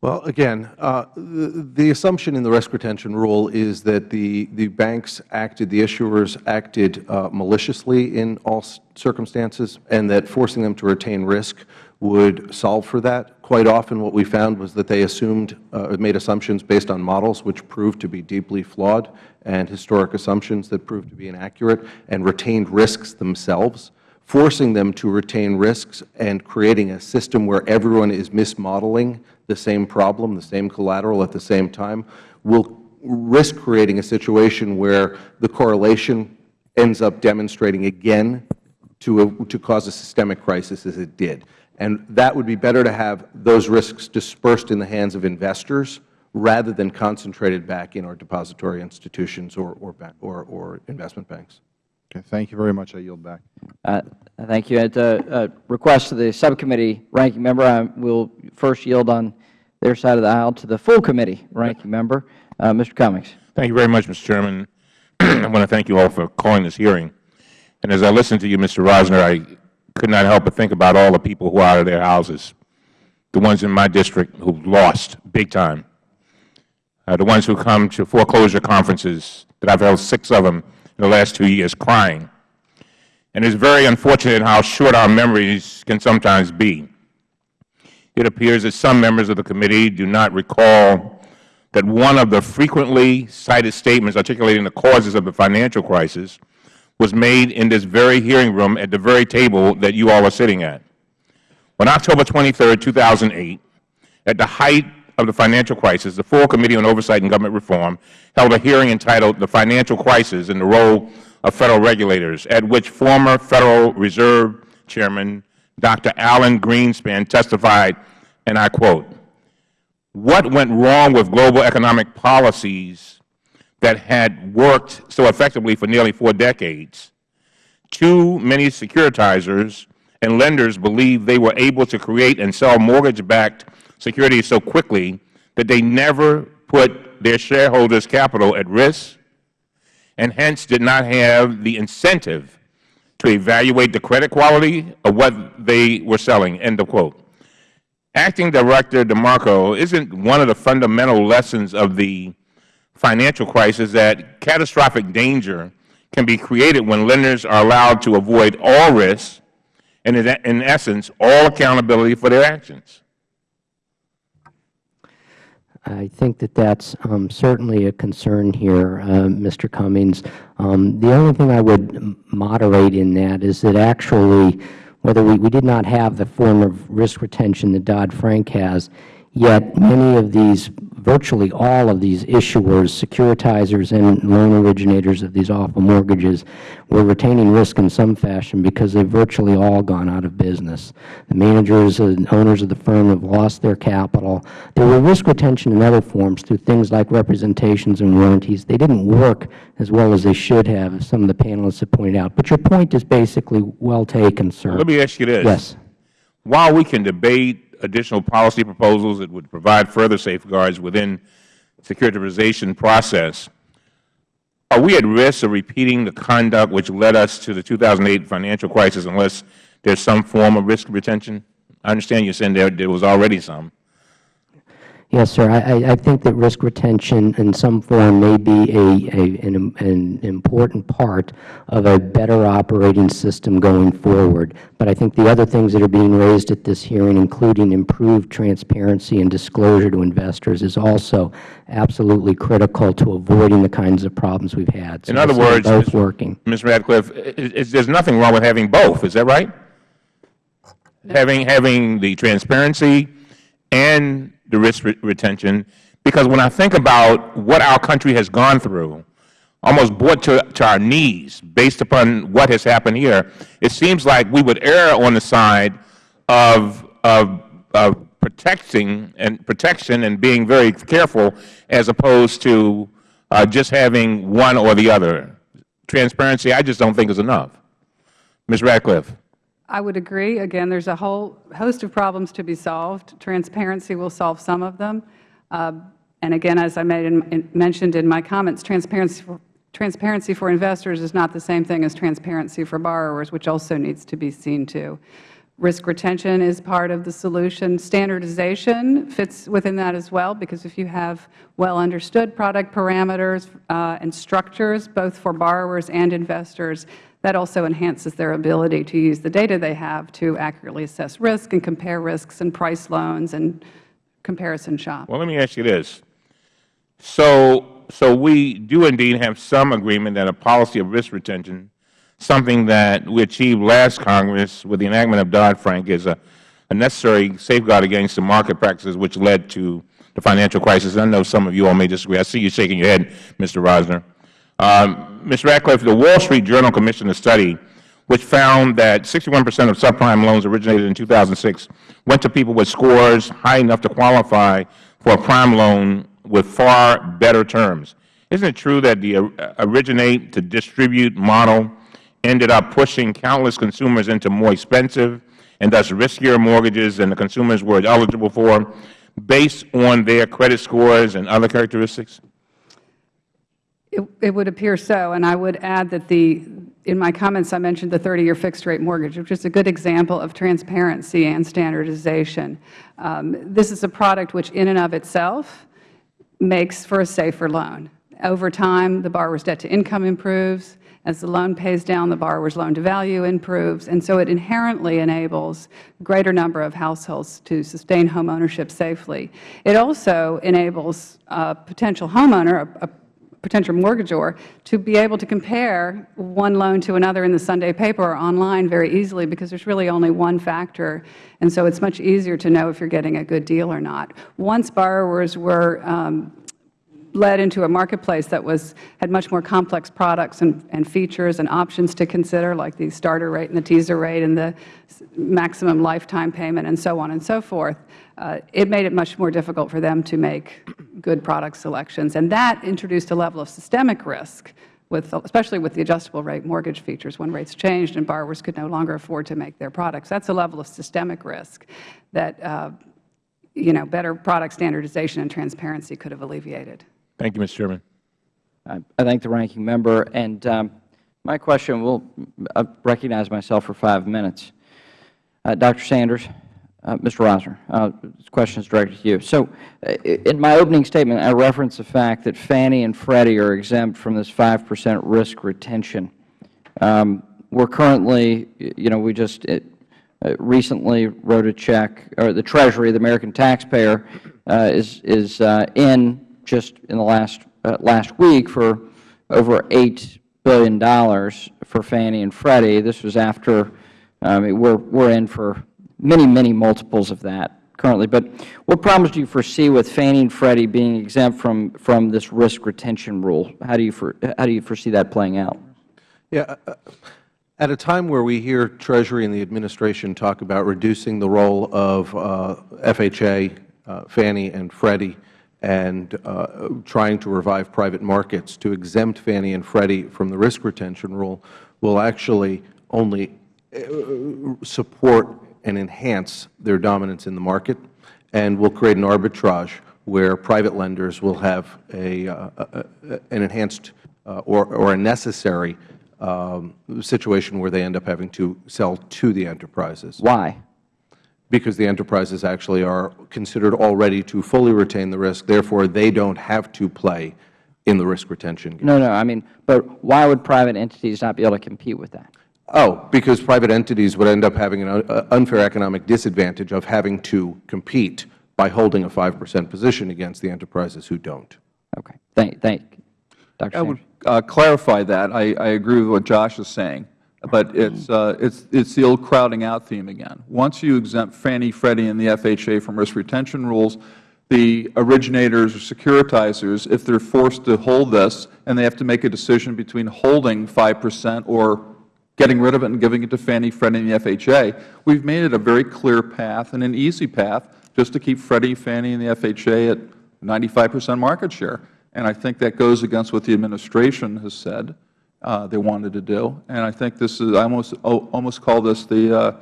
Well, again, uh, the, the assumption in the risk retention rule is that the, the banks acted, the issuers acted uh, maliciously in all circumstances, and that forcing them to retain risk would solve for that. Quite often what we found was that they assumed, uh, made assumptions based on models which proved to be deeply flawed and historic assumptions that proved to be inaccurate and retained risks themselves forcing them to retain risks and creating a system where everyone is mismodeling the same problem, the same collateral at the same time, will risk creating a situation where the correlation ends up demonstrating again to, a, to cause a systemic crisis as it did. And that would be better to have those risks dispersed in the hands of investors rather than concentrated back in our depository institutions or, or, or, or investment banks. Okay, thank you very much. I yield back. Uh, Thank you. At the uh, request of the subcommittee ranking member, I will first yield on their side of the aisle to the full committee ranking member, uh, Mr. Cummings. Thank you very much, Mr. Chairman. <clears throat> I want to thank you all for calling this hearing. And as I listened to you, Mr. Rosner, I could not help but think about all the people who are out of their houses, the ones in my district who lost big time, uh, the ones who come to foreclosure conferences that I've held six of them in the last two years crying. And it's very unfortunate how short our memories can sometimes be. it appears that some members of the committee do not recall that one of the frequently cited statements articulating the causes of the financial crisis was made in this very hearing room at the very table that you all are sitting at. On October 23, 2008, at the height of the financial crisis, the full Committee on Oversight and Government Reform held a hearing entitled The Financial Crisis and the Role of Federal Regulators, at which former Federal Reserve Chairman Dr. Alan Greenspan testified, and I quote, what went wrong with global economic policies that had worked so effectively for nearly four decades? Too many securitizers and lenders believed they were able to create and sell mortgage-backed securities so quickly that they never put their shareholders' capital at risk and hence did not have the incentive to evaluate the credit quality of what they were selling, end of quote. Acting Director DeMarco, isn't one of the fundamental lessons of the financial crisis that catastrophic danger can be created when lenders are allowed to avoid all risks and, in essence, all accountability for their actions? I think that that's um, certainly a concern here, uh, Mr. Cummings. Um, the only thing I would moderate in that is that actually, whether we, we did not have the form of risk retention that Dodd-Frank has, yet many of these virtually all of these issuers, securitizers, and loan originators of these awful mortgages were retaining risk in some fashion because they've virtually all gone out of business. The managers and owners of the firm have lost their capital. There were risk retention in other forms through things like representations and warranties. They didn't work as well as they should have, as some of the panelists have pointed out. But your point is basically well taken, sir. Let me ask you this. Yes. While we can debate additional policy proposals that would provide further safeguards within securitization process, are we at risk of repeating the conduct which led us to the 2008 financial crisis unless there is some form of risk retention? I understand you are saying there, there was already some. Yes, sir. I, I think that risk retention in some form may be a, a, an, an important part of a better operating system going forward. But I think the other things that are being raised at this hearing, including improved transparency and disclosure to investors, is also absolutely critical to avoiding the kinds of problems we've had. So in other words, both Ms. working. Ms. Ratcliffe, there's nothing wrong with having both. Is that right? Having, having the transparency and the risk re retention, because when I think about what our country has gone through, almost brought to, to our knees based upon what has happened here, it seems like we would err on the side of, of, of protecting and protection and being very careful as opposed to uh, just having one or the other. Transparency, I just don't think is enough. Ms. Ratcliffe. I would agree. Again, there's a whole host of problems to be solved. Transparency will solve some of them. Uh, and again, as I in, mentioned in my comments, transparency for, transparency for investors is not the same thing as transparency for borrowers, which also needs to be seen to. Risk retention is part of the solution. Standardization fits within that as well, because if you have well understood product parameters uh, and structures, both for borrowers and investors, that also enhances their ability to use the data they have to accurately assess risk and compare risks and price loans and comparison shop. Well, let me ask you this. So, so we do indeed have some agreement that a policy of risk retention, something that we achieved last Congress with the enactment of Dodd-Frank, is a, a necessary safeguard against the market practices which led to the financial crisis. I know some of you all may disagree. I see you shaking your head, Mr. Rosner. Um, Ms. Ratcliffe, the Wall Street Journal commissioned a study which found that 61 percent of subprime loans originated in 2006 went to people with scores high enough to qualify for a prime loan with far better terms. Isn't it true that the uh, originate to distribute model ended up pushing countless consumers into more expensive and thus riskier mortgages than the consumers were eligible for based on their credit scores and other characteristics? It, would appear so, and I would add that the, in my comments I mentioned the 30-year fixed-rate mortgage, which is a good example of transparency and standardization. Um, this is a product which in and of itself makes for a safer loan. Over time, the borrower's debt-to-income improves, As the loan pays down, the borrower's loan-to-value improves, and so it inherently enables a greater number of households to sustain home ownership safely. It also enables a potential homeowner, a, a potential mortgagor to be able to compare one loan to another in the Sunday paper or online very easily because there's really only one factor, and so it's much easier to know if you're getting a good deal or not. Once borrowers were um, led into a marketplace that was had much more complex products and, and features and options to consider, like the starter rate and the teaser rate and the maximum lifetime payment and so on and so forth, uh, it made it much more difficult for them to make good product selections. And that introduced a level of systemic risk, with, especially with the adjustable rate mortgage features when rates changed and borrowers could no longer afford to make their products. That's a level of systemic risk that uh, you know, better product standardization and transparency could have alleviated. Thank you, Mr. Chairman. I I thank the ranking member. And um, my question will uh, recognize myself for five minutes. Uh, Dr. Sanders, uh, Mr. Rosner, uh, this question is directed to you. So uh, in my opening statement, I referenced the fact that Fannie and Freddie are exempt from this 5 percent risk retention. Um, we're currently, you know, we just it, uh, recently wrote a check, or the Treasury, the American taxpayer, is, is in just in the last, uh, last week for over $8 billion for Fannie and Freddie. This was after, um, we're, we're in for many, many multiples of that currently. But what problems do you foresee with Fannie and Freddie being exempt from, from this risk retention rule? How do you, for, how do you foresee that playing out? Yeah. uh, At a time where we hear Treasury and the Administration talk about reducing the role of uh, FHA, uh, Fannie and Freddie, and uh, trying to revive private markets to exempt Fannie and Freddie from the risk retention rule will actually only uh, support and enhance their dominance in the market and will create an arbitrage where private lenders will have a, uh, uh, an enhanced uh, or, or a necessary um, situation where they end up having to sell to the enterprises. Why? Because the enterprises actually are considered already to fully retain the risk. Therefore, they don't have to play in the risk retention game. No, no. I mean, but why would private entities not be able to compete with that? Oh, because private entities would end up having an uh, unfair economic disadvantage of having to compete by holding a 5 percent position against the enterprises who don't. Okay. Thank, thank Dr. I would uh, clarify that. I, I agree with what Josh is saying, but it's, uh, it's, it's the old crowding out theme again. Once you exempt Fannie, Freddie, and the FHA from risk retention rules, the originators or securitizers, if they're forced to hold this and they have to make a decision between holding 5 percent or getting rid of it and giving it to Fannie, Freddie, and the FHA, we've made it a very clear path and an easy path just to keep Freddie, Fannie, and the FHA at 95 percent market share. And I think that goes against what the Administration has said they wanted to do. And I think this is, I almost, oh, almost call this the uh,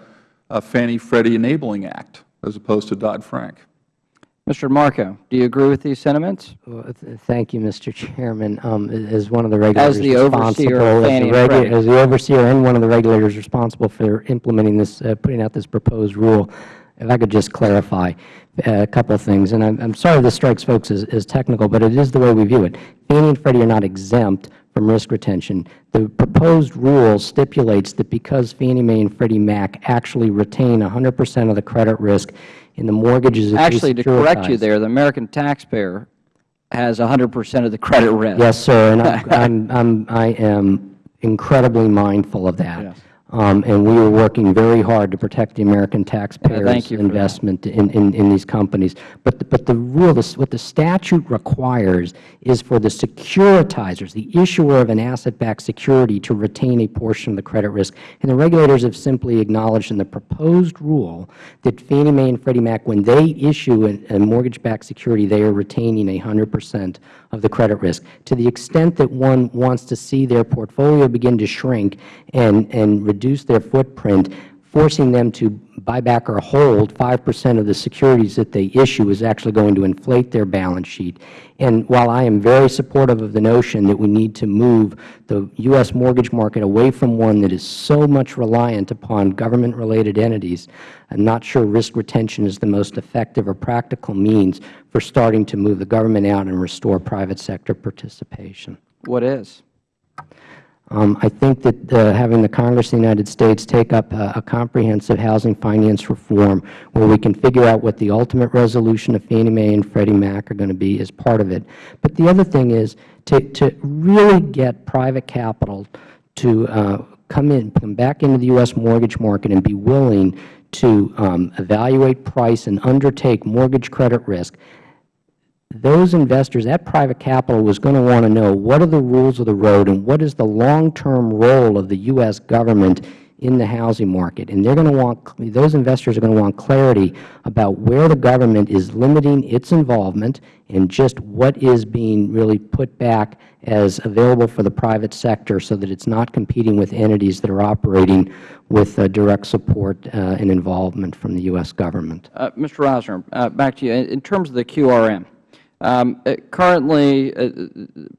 uh, Fannie Freddie Enabling Act as opposed to Dodd-Frank. Mr. Marco, do you agree with these sentiments? Well, th- Thank you, Mr. Chairman. Um, As one of the regulators the overseer responsible- as the and regu- As the overseer and one of the regulators responsible for implementing this, uh, putting out this proposed rule, if I could just clarify uh, a couple of things. And I'm I'm sorry this strikes folks as as technical, but it is the way we view it. Fannie and Freddie are not exempt from risk retention. The proposed rule stipulates that because Fannie Mae and Freddie Mac actually retain 100 percent of the credit risk in the mortgages that Actually, to correct you there, the American taxpayer has 100 percent of the credit risk. Yes, sir, and I'm- <laughs> I'm, I'm, I am incredibly mindful of that. Yes. Um, And we are working very hard to protect the American taxpayers' investment in, in, in these companies. But, the- but the rule, this- what the statute requires is for the securitizers, the issuer of an asset-backed security, to retain a portion of the credit risk. And the regulators have simply acknowledged in the proposed rule that Fannie Mae and Freddie Mac, when they issue a a mortgage-backed security, they are retaining a 100 percent of the credit risk. To the extent that one wants to see their portfolio begin to shrink and, and reduce their footprint, forcing them to buy back or hold 5 percent of the securities that they issue is actually going to inflate their balance sheet. And while I am very supportive of the notion that we need to move the U.S. mortgage market away from one that is so much reliant upon government-related entities, I'm not sure risk retention is the most effective or practical means for starting to move the government out and restore private sector participation. What is? Um, I think that uh, having the Congress of the United States take up a, a comprehensive housing finance reform where we can figure out what the ultimate resolution of Fannie Mae and Freddie Mac are going to be is part of it. But the other thing is to, to really get private capital to uh, come in, come back into the U.S. mortgage market and be willing to um, evaluate price and undertake mortgage credit risk those investors, that private capital was going to want to know what are the rules of the road and what is the long-term role of the U.S. government in the housing market. And they're going to want, those investors are going to want clarity about where the government is limiting its involvement and just what is being really put back as available for the private sector so that it's not competing with entities that are operating with uh, direct support uh, and involvement from the U.S. government. Uh, Mr. Rosner, uh, back to you. In terms of the QRM, currently, uh,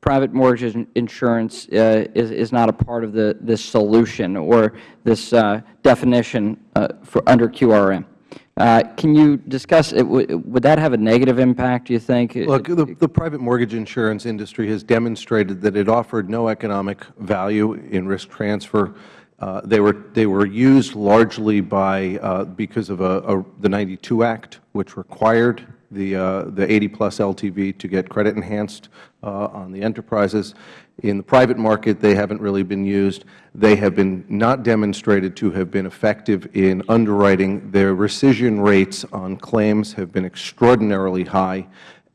private mortgage insurance uh, is, is not a part of the, this solution or this uh, definition uh, for under QRM. Uh, can you discuss, it? would would that have a negative impact, do you think? Look, the, the private mortgage insurance industry has demonstrated that it offered no economic value in risk transfer. Uh, they were they were used largely by uh, because of a, a, the 92 Act, which required the uh, the 80 plus LTV to get credit enhanced uh, on the enterprises. In the private market, they haven't really been used. They have been not demonstrated to have been effective in underwriting. Their rescission rates on claims have been extraordinarily high,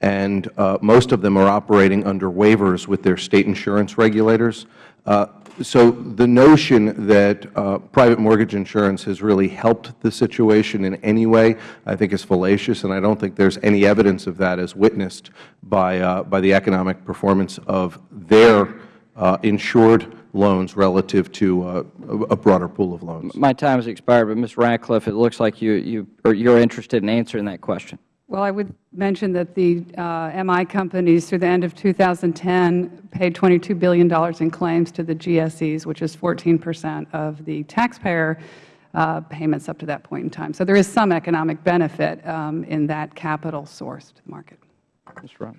and uh, most of them are operating under waivers with their State insurance regulators. Uh, so the notion that uh, private mortgage insurance has really helped the situation in any way, I think is fallacious, and I don't think there is any evidence of that as witnessed by, uh, by the economic performance of their uh, insured loans relative to uh, a broader pool of loans. My time has expired, but Ms. Ratcliffe, it looks like you, you, you're interested in answering that question. Well, I would mention that the uh, MI companies, through the end of 2010, paid $22 billion in claims to the GSEs, which is 14 percent of the taxpayer uh, payments up to that point in time. So there is some economic benefit um, in that capital-sourced market. Mr. Ross.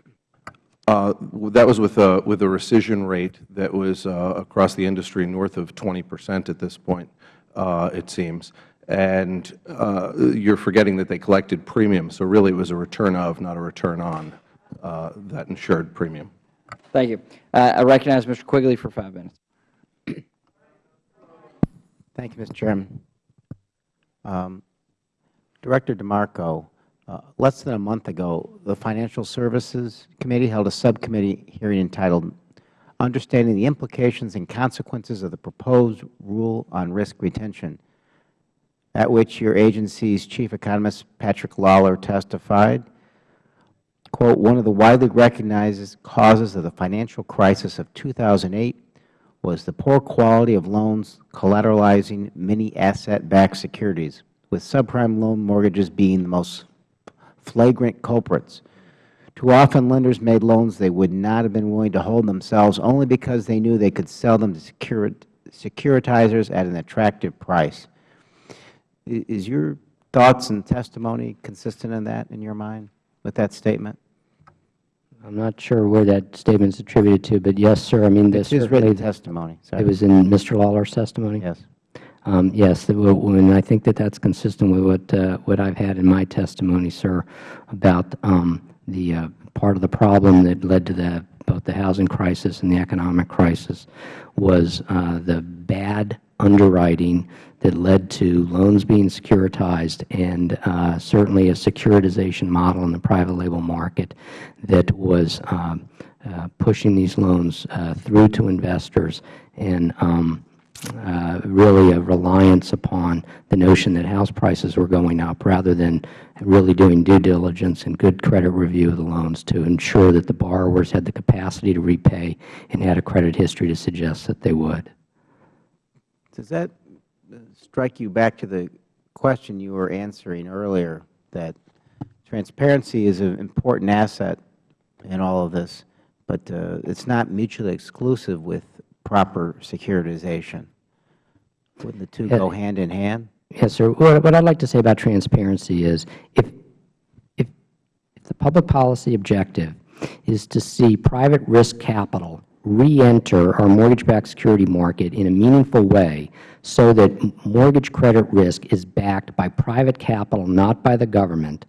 Uh, that was with a, with a rescission rate that was uh, across the industry north of 20 percent at this point, uh, it seems and uh, you're forgetting that they collected premium. So really it was a return of, not a return on uh, that insured premium. Thank you. Uh, I recognize Mr. Quigley for five minutes. Thank you, Mr. Chairman. Um, Director DeMarco, uh, less than a month ago, the Financial Services Committee held a subcommittee hearing entitled Understanding the Implications and Consequences of the Proposed Rule on Risk Retention at which your agency's chief economist, Patrick Lawler, testified, quote, one of the widely recognized causes of the financial crisis of 2008 was the poor quality of loans collateralizing many asset-backed securities, with subprime loan mortgages being the most flagrant culprits. Too often, lenders made loans they would not have been willing to hold themselves only because they knew they could sell them to securitizers at an attractive price. Is your thoughts and testimony consistent in that, in your mind, with that statement? I'm not sure where that statement is attributed to, but yes, sir. I mean, it's his written testimony. Sorry. It was in Mr. Lawler's testimony. Yes. Um, yes, and I think that that's consistent with what uh, what I've had in my testimony, sir, about um, the uh, part of the problem that led to the both the housing crisis and the economic crisis was uh, the bad underwriting that led to loans being securitized and uh, certainly a securitization model in the private label market that was uh, uh, pushing these loans uh, through to investors and um, uh, really a reliance upon the notion that house prices were going up rather than really doing due diligence and good credit review of the loans to ensure that the borrowers had the capacity to repay and had a credit history to suggest that they would. Does that strike you back to the question you were answering earlier, that transparency is an important asset in all of this, but uh, it's not mutually exclusive with proper securitization? Wouldn't the two go hand in hand? Yes, sir. What, what I'd like to say about transparency is if, if, if the public policy objective is to see private risk capital reenter our mortgage-backed security market in a meaningful way so that mortgage credit risk is backed by private capital, not by the government,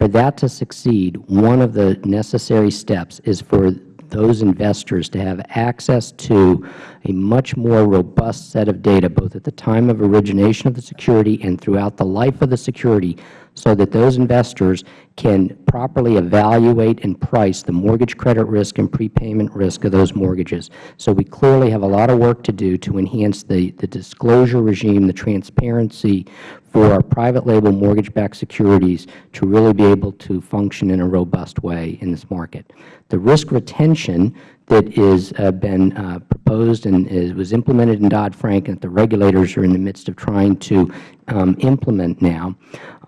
for that to succeed, one of the necessary steps is for those investors to have access to a much more robust set of data, both at the time of origination of the security and throughout the life of the security, so that those investors can properly evaluate and price the mortgage credit risk and prepayment risk of those mortgages. So we clearly have a lot of work to do to enhance the, the disclosure regime, the transparency for our private label mortgage-backed securities to really be able to function in a robust way in this market. The risk retention that is uh, been uh, proposed and is, was implemented in Dodd-Frank and that the regulators are in the midst of trying to um, implement now,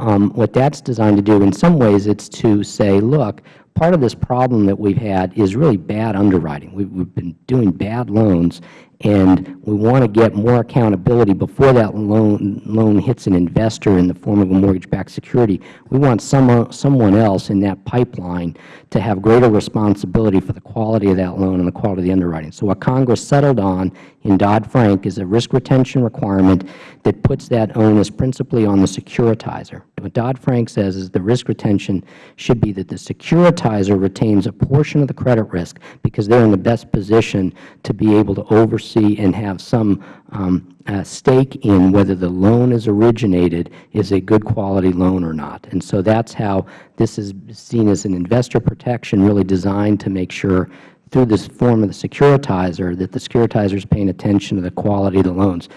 um, what that's designed to do, in some ways, it's to say, look, part of this problem that we've had is really bad underwriting. We've, we've been doing bad loans, and we want to get more accountability before that loan, loan hits an investor in the form of a mortgage-backed security. We want someone, someone else in that pipeline to have greater responsibility for the quality of that loan and the quality of the underwriting. So what Congress settled on in Dodd-Frank is a risk retention requirement that puts that onus principally on the securitizer. What Dodd-Frank says is the risk retention should be that the securitizer retains a portion of the credit risk because they are in the best position to be able to oversee and have some um, uh, stake in whether the loan is originated is a good quality loan or not. And so that's how this is seen as an investor protection really designed to make sure through this form of the securitizer that the securitizer is paying attention to the quality of the loans.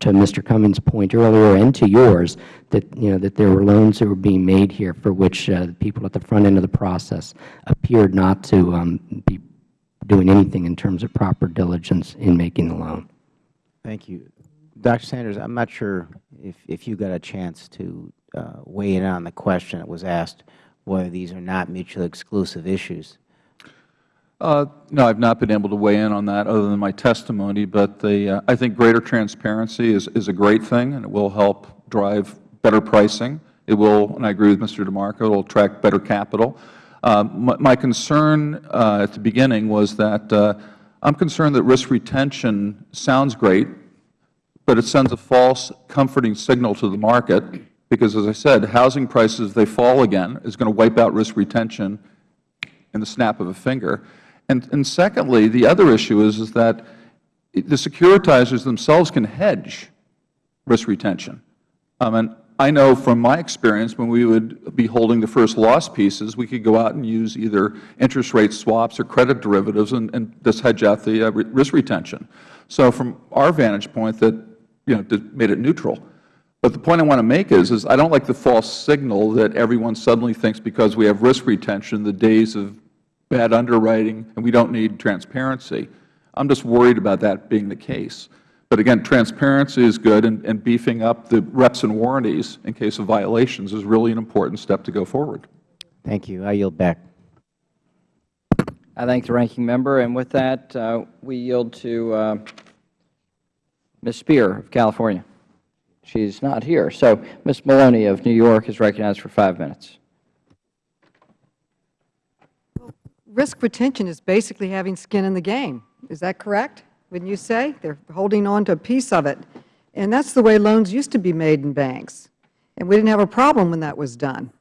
To Mr. Cummings' point earlier and to yours, that, you know, that there were loans that were being made here for which uh, the people at the front end of the process appeared not to um, be doing anything in terms of proper diligence in making the loan. Thank you. Dr. Sanders, I'm not sure if, if you got a chance to uh, weigh in on the question that was asked, whether these are not mutually exclusive issues. Uh, no, I've not been able to weigh in on that other than my testimony, but the, uh, I think greater transparency is, is a great thing, and it will help drive better pricing. It will, and I agree with Mr. DeMarco, it will attract better capital. Uh, my, my, concern uh, at the beginning was that uh, I'm concerned that risk retention sounds great, but it sends a false comforting signal to the market because, as I said, housing prices, if they fall again, is going to wipe out risk retention in the snap of a finger. And, and secondly, the other issue is, is that the securitizers themselves can hedge risk retention. Um, and I know from my experience when we would be holding the first loss pieces, we could go out and use either interest rate swaps or credit derivatives and, and just hedge out the uh, risk retention. So from our vantage point, that you know, made it neutral. But the point I want to make is, is I don't like the false signal that everyone suddenly thinks because we have risk retention, the days of bad underwriting, and we don't need transparency. I'm just worried about that being the case. But again, transparency is good, and, and beefing up the reps and warranties in case of violations is really an important step to go forward. Thank you. I yield back. I thank the ranking member. And with that, uh, we yield to uh, Ms. Speier of California. She is not here. So Ms. Maloney of New York is recognized for five minutes. risk retention is basically having skin in the game. Is that correct? Wouldn't you say? They're holding on to a piece of it. And that's the way loans used to be made in banks. And we didn't have a problem when that was done.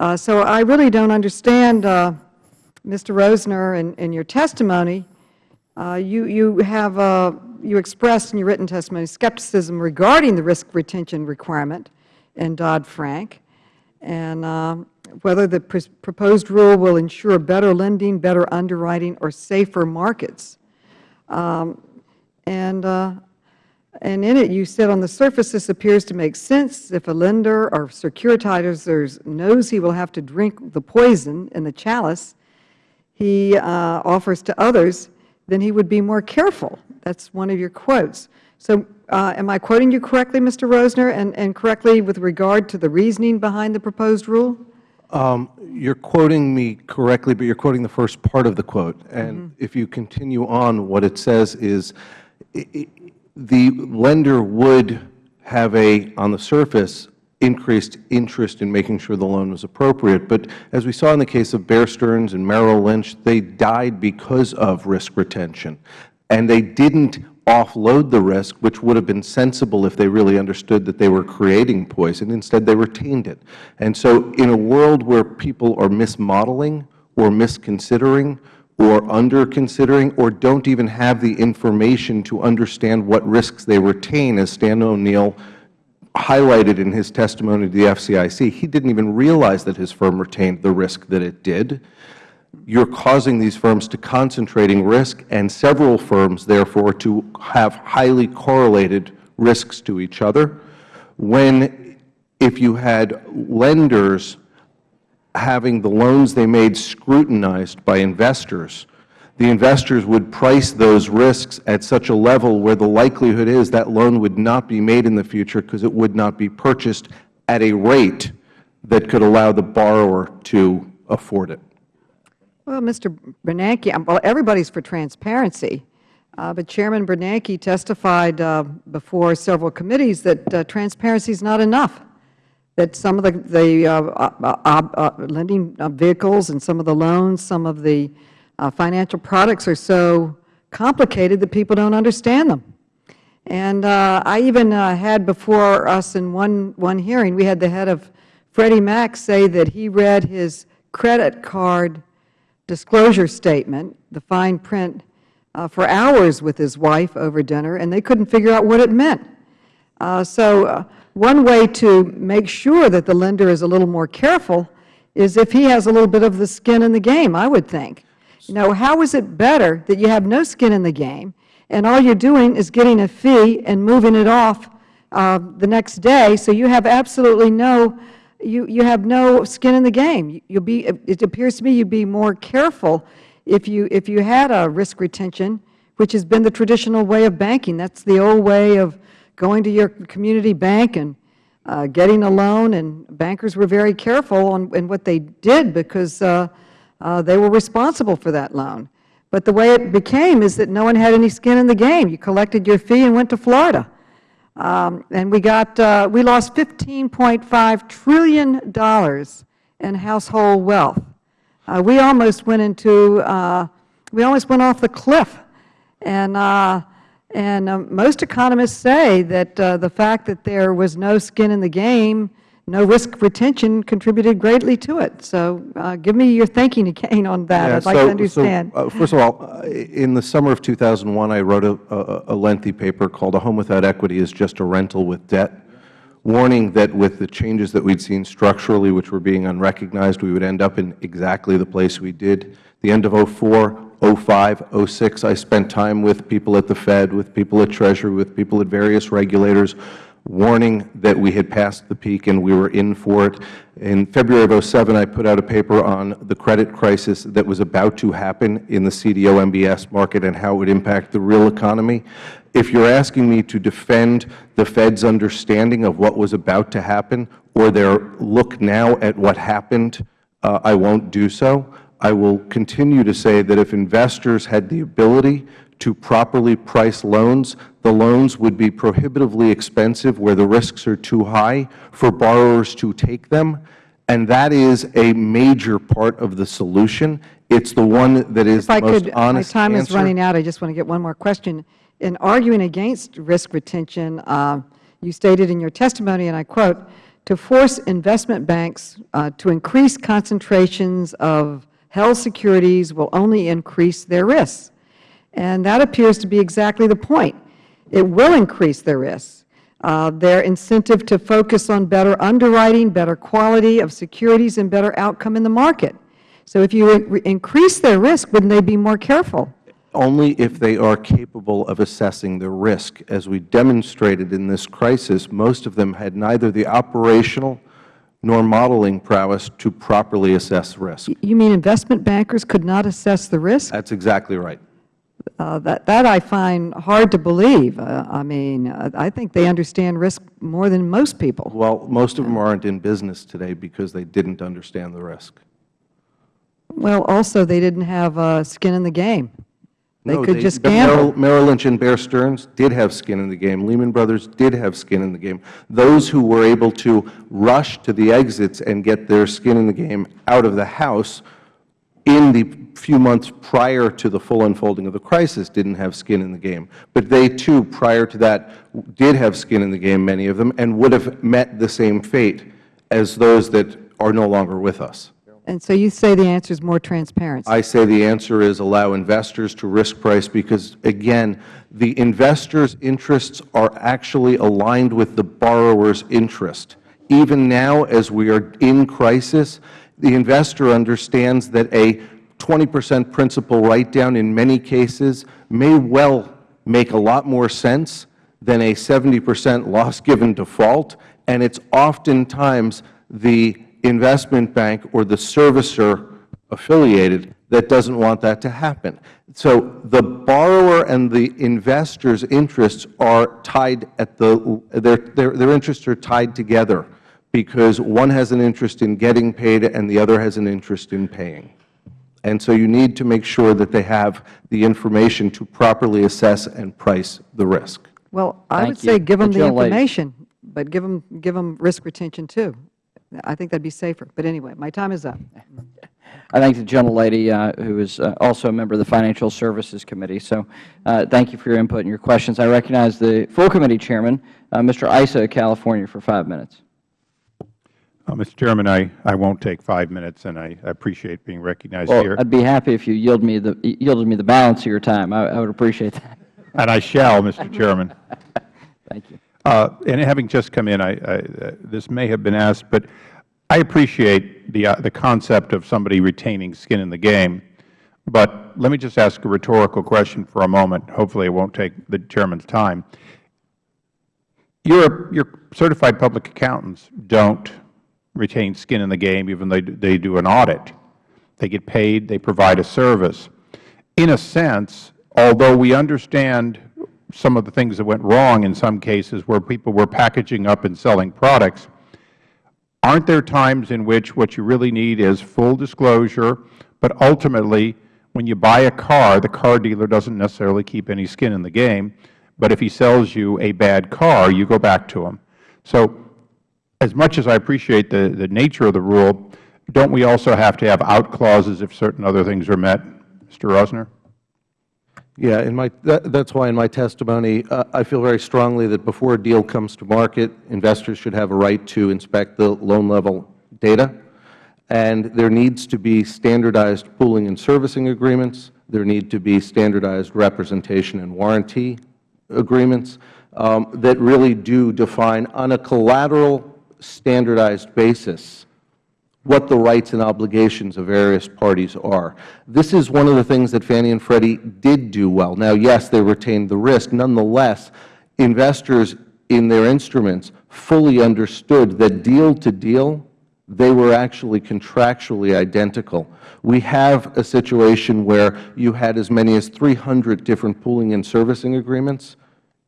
Uh, so I really don't understand, uh, Mr. Rosner, in, in your testimony, uh, you, you have, uh, you expressed in your written testimony skepticism regarding the risk retention requirement in Dodd-Frank. And uh, whether the pr proposed rule will ensure better lending, better underwriting, or safer markets. Um, and, uh, and in it, you said on the surface this appears to make sense if a lender or securitizer knows he will have to drink the poison in the chalice he uh, offers to others, then he would be more careful. That's one of your quotes. So uh, am I quoting you correctly, Mr. Rosner, and, and correctly with regard to the reasoning behind the proposed rule? Um, you're quoting me correctly, but you're quoting the first part of the quote. And mm -hmm. if you continue on, what it says is the lender would have a, on the surface, increased interest in making sure the loan was appropriate. But as we saw in the case of Bear Stearns and Merrill Lynch, they died because of risk retention. And they didn't offload the risk, which would have been sensible if they really understood that they were creating poison. Instead, they retained it. And so in a world where people are mismodeling or misconsidering or under-considering or don't even have the information to understand what risks they retain, as Stan O'Neill highlighted in his testimony to the FCIC, he didn't even realize that his firm retained the risk that it did. You're causing these firms to concentrating risk and several firms, therefore, to have highly correlated risks to each other. When, if you had lenders having the loans they made scrutinized by investors, the investors would price those risks at such a level where the likelihood is that loan would not be made in the future because it would not be purchased at a rate that could allow the borrower to afford it. Well, Mr. Bernanke, um, well, everybody's for transparency, uh, but Chairman Bernanke testified uh, before several committees that uh, transparency is not enough, that some of the, the uh, uh, uh, lending vehicles and some of the loans, some of the financial products are so complicated that people don't understand them. And I even had before us in one, one hearing, we had the head of Freddie Mac say that he read his credit card disclosure statement, the fine print, uh, for hours with his wife over dinner, and they couldn't figure out what it meant. Uh, so uh, one way to make sure that the lender is a little more careful is if he has a little bit of the skin in the game, I would think. You know, how is it better that you have no skin in the game, and all you're doing is getting a fee and moving it off uh, the next day, so you have absolutely no you, you have no skin in the game. You'll be, it appears to me you'd be more careful if you, if you had a risk retention, which has been the traditional way of banking. That's the old way of going to your community bank and uh, getting a loan, and bankers were very careful on in what they did because uh, uh, they were responsible for that loan. But the way it became is that no one had any skin in the game. You collected your fee and went to Florida. Um, and we got, uh, we lost $15.5 trillion in household wealth. Uh, we almost went into, uh, we almost went off the cliff. And, uh, and uh, most economists say that uh, the fact that there was no skin in the game no risk retention contributed greatly to it. So uh, give me your thinking again on that. Yeah, I'd like so, to understand. So, uh, first of all, uh, in the summer of 2001, I wrote a, a, a lengthy paper called A Home Without Equity is Just a Rental with Debt, warning that with the changes that we had seen structurally, which were being unrecognized, we would end up in exactly the place we did. The end of 04, 05, 06, I spent time with people at the Fed, with people at Treasury, with people at various regulators, warning that we had passed the peak and we were in for it. In February of 07, I put out a paper on the credit crisis that was about to happen in the CDO MBS market and how it would impact the real economy. If you are asking me to defend the Fed's understanding of what was about to happen or their look now at what happened, uh, I won't do so. I will continue to say that if investors had the ability to properly price loans, the loans would be prohibitively expensive where the risks are too high for borrowers to take them. And that is a major part of the solution. It's the one that is if the most could, honest My time answer. is running out. I just want to get one more question. In arguing against risk retention, uh, you stated in your testimony, and I quote, to force investment banks uh, to increase concentrations of held securities will only increase their risks. And that appears to be exactly the point. It will increase their risks. Uh, their incentive to focus on better underwriting, better quality of securities, and better outcome in the market. So if you increase their risk, wouldn't they be more careful? Only if they are capable of assessing the risk. As we demonstrated in this crisis, most of them had neither the operational nor modeling prowess to properly assess risk. You mean investment bankers could not assess the risk? That's exactly right. Uh, that, that I find hard to believe. Uh, I mean, uh, I think they understand risk more than most people. Well, most of them aren't in business today because they didn't understand the risk. Well, also they didn't have uh, skin in the game. They No, could just but gamble. Merrill- Merrill Lynch and Bear Stearns did have skin in the game. Lehman Brothers did have skin in the game. Those who were able to rush to the exits and get their skin in the game out of the house in the few months prior to the full unfolding of the crisis didn't have skin in the game. But they, too, prior to that, did have skin in the game, many of them, and would have met the same fate as those that are no longer with us. And so you say the answer is more transparency. I say the answer is allow investors to risk price because, again, the investors' interests are actually aligned with the borrower's interest. Even now, as we are in crisis, the investor understands that a 20 percent principal write-down in many cases may well make a lot more sense than a 70 percent loss given default, and it's oftentimes the investment bank or the servicer affiliated that doesn't want that to happen. So the borrower and the investor's interests are tied at the, their, their, their interests are tied together because one has an interest in getting paid and the other has an interest in paying. And so you need to make sure that they have the information to properly assess and price the risk. Well, I Thank would you. say give them The the gentlelady. information, but give them, give them risk retention too. I think that would be safer. But anyway, my time is up. I thank the gentlelady, uh, who is uh, also a member of the Financial Services Committee. So uh, thank you for your input and your questions. I recognize the full committee chairman, uh, Mr. Issa of California, for five minutes. Uh, Mr. Chairman, I, I won't take five minutes, and I I appreciate being recognized Well, here. I'd be happy if you yield me the, yielded me the balance of your time. I, I would appreciate that. <laughs> And I shall, Mr. Chairman. <laughs> Thank you. Uh, And having just come in, I, I, uh, this may have been asked, but I appreciate the, uh, the concept of somebody retaining skin in the game. But let me just ask a rhetorical question for a moment. Hopefully, it won't take the Chairman's time. Your, your certified public accountants don't retain skin in the game, even though they do an audit. They get paid, they provide a service. In a sense, although we understand some of the things that went wrong in some cases where people were packaging up and selling products, aren't there times in which what you really need is full disclosure, but ultimately, when you buy a car, the car dealer doesn't necessarily keep any skin in the game, but if he sells you a bad car, you go back to him. So as much as I appreciate the, the nature of the rule, don't we also have to have out clauses if certain other things are met? Mr. Rosner? Yeah, in my, that, that's why in my testimony, uh, I feel very strongly that before a deal comes to market, investors should have a right to inspect the loan level data. And there needs to be standardized pooling and servicing agreements. There need to be standardized representation and warranty agreements um, that really do define on a collateral standardized basis what the rights and obligations of various parties are. This is one of the things that Fannie and Freddie did do well. Now, yes, they retained the risk. Nonetheless, investors in their instruments fully understood that deal to deal, they were actually contractually identical. We have a situation where you had as many as 300 different pooling and servicing agreements,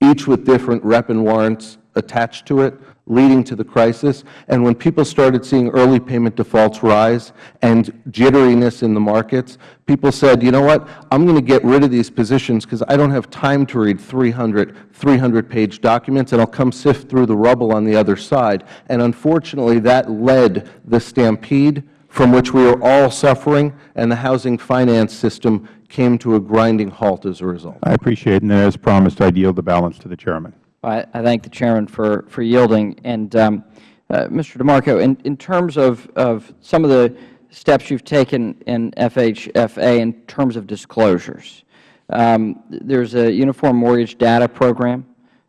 each with different rep and warrants attached to it, leading to the crisis. And when people started seeing early payment defaults rise and jitteriness in the markets, people said, you know what, I'm going to get rid of these positions because I don't have time to read 300, 300-page documents, and I'll come sift through the rubble on the other side. And unfortunately, that led the stampede from which we are all suffering, and the housing finance system came to a grinding halt as a result. I appreciate it, and as promised, I yield the balance to the Chairman. I, I thank the Chairman for, for yielding. And, um, uh, Mr. DeMarco, in, in terms of, of some of the steps you've taken in FHFA in terms of disclosures, um, there's a Uniform Mortgage Data Program.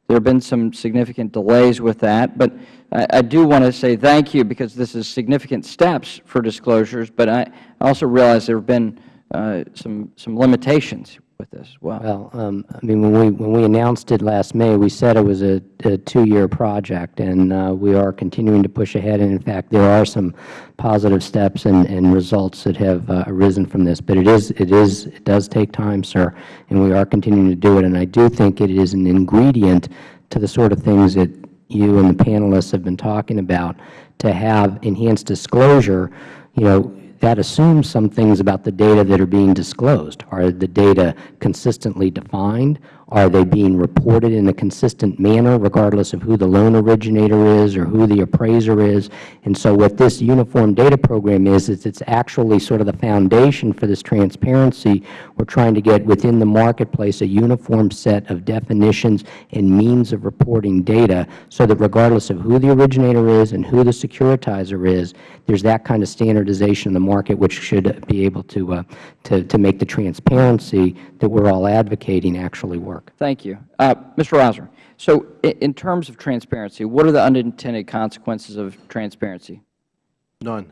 There have been some significant delays with that, but I, I do want to say thank you because this is significant steps for disclosures, but I also realize there have been uh, some, some limitations with this. Well, um, I mean, when we, when we announced it last May, we said it was a, a two-year project, and uh, we are continuing to push ahead. And in fact, there are some positive steps and, and results that have uh, arisen from this. But it is, it is, it does take time, sir, and we are continuing to do it. And I do think it is an ingredient to the sort of things that you and the panelists have been talking about to have enhanced disclosure. You know, that assumes some things about the data that are being disclosed. Are the data consistently defined? Are they being reported in a consistent manner regardless of who the loan originator is or who the appraiser is? And so what this uniform data program is, is it's actually sort of the foundation for this transparency. We're trying to get within the marketplace a uniform set of definitions and means of reporting data so that regardless of who the originator is and who the securitizer is, there's that kind of standardization in the market which should be able to, uh, to, to make the transparency that we're all advocating actually work. Thank you. Uh, Mr. Rosner, so in terms of transparency, what are the unintended consequences of transparency? None.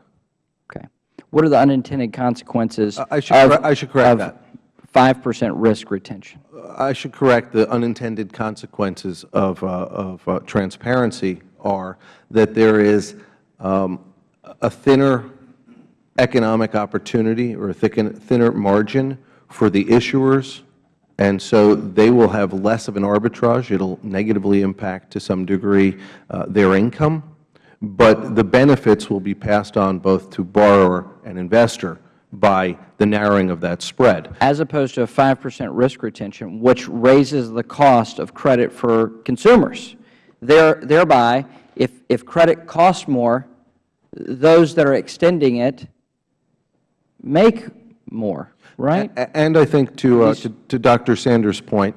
Okay. What are the unintended consequences I- I should of- I should correct that. 5 percent risk retention? I should correct the unintended consequences of, uh, of uh, transparency are that there is um, a thinner economic opportunity or a thicken, thinner margin for the issuers, and so they will have less of an arbitrage. It will negatively impact to some degree uh, their income, but the benefits will be passed on both to borrower and investor by the narrowing of that spread. As opposed to a 5 percent risk retention, which raises the cost of credit for consumers. There- Thereby, if, if credit costs more, those that are extending it make more, right? And I think to, uh, to to Dr. Sanders' point,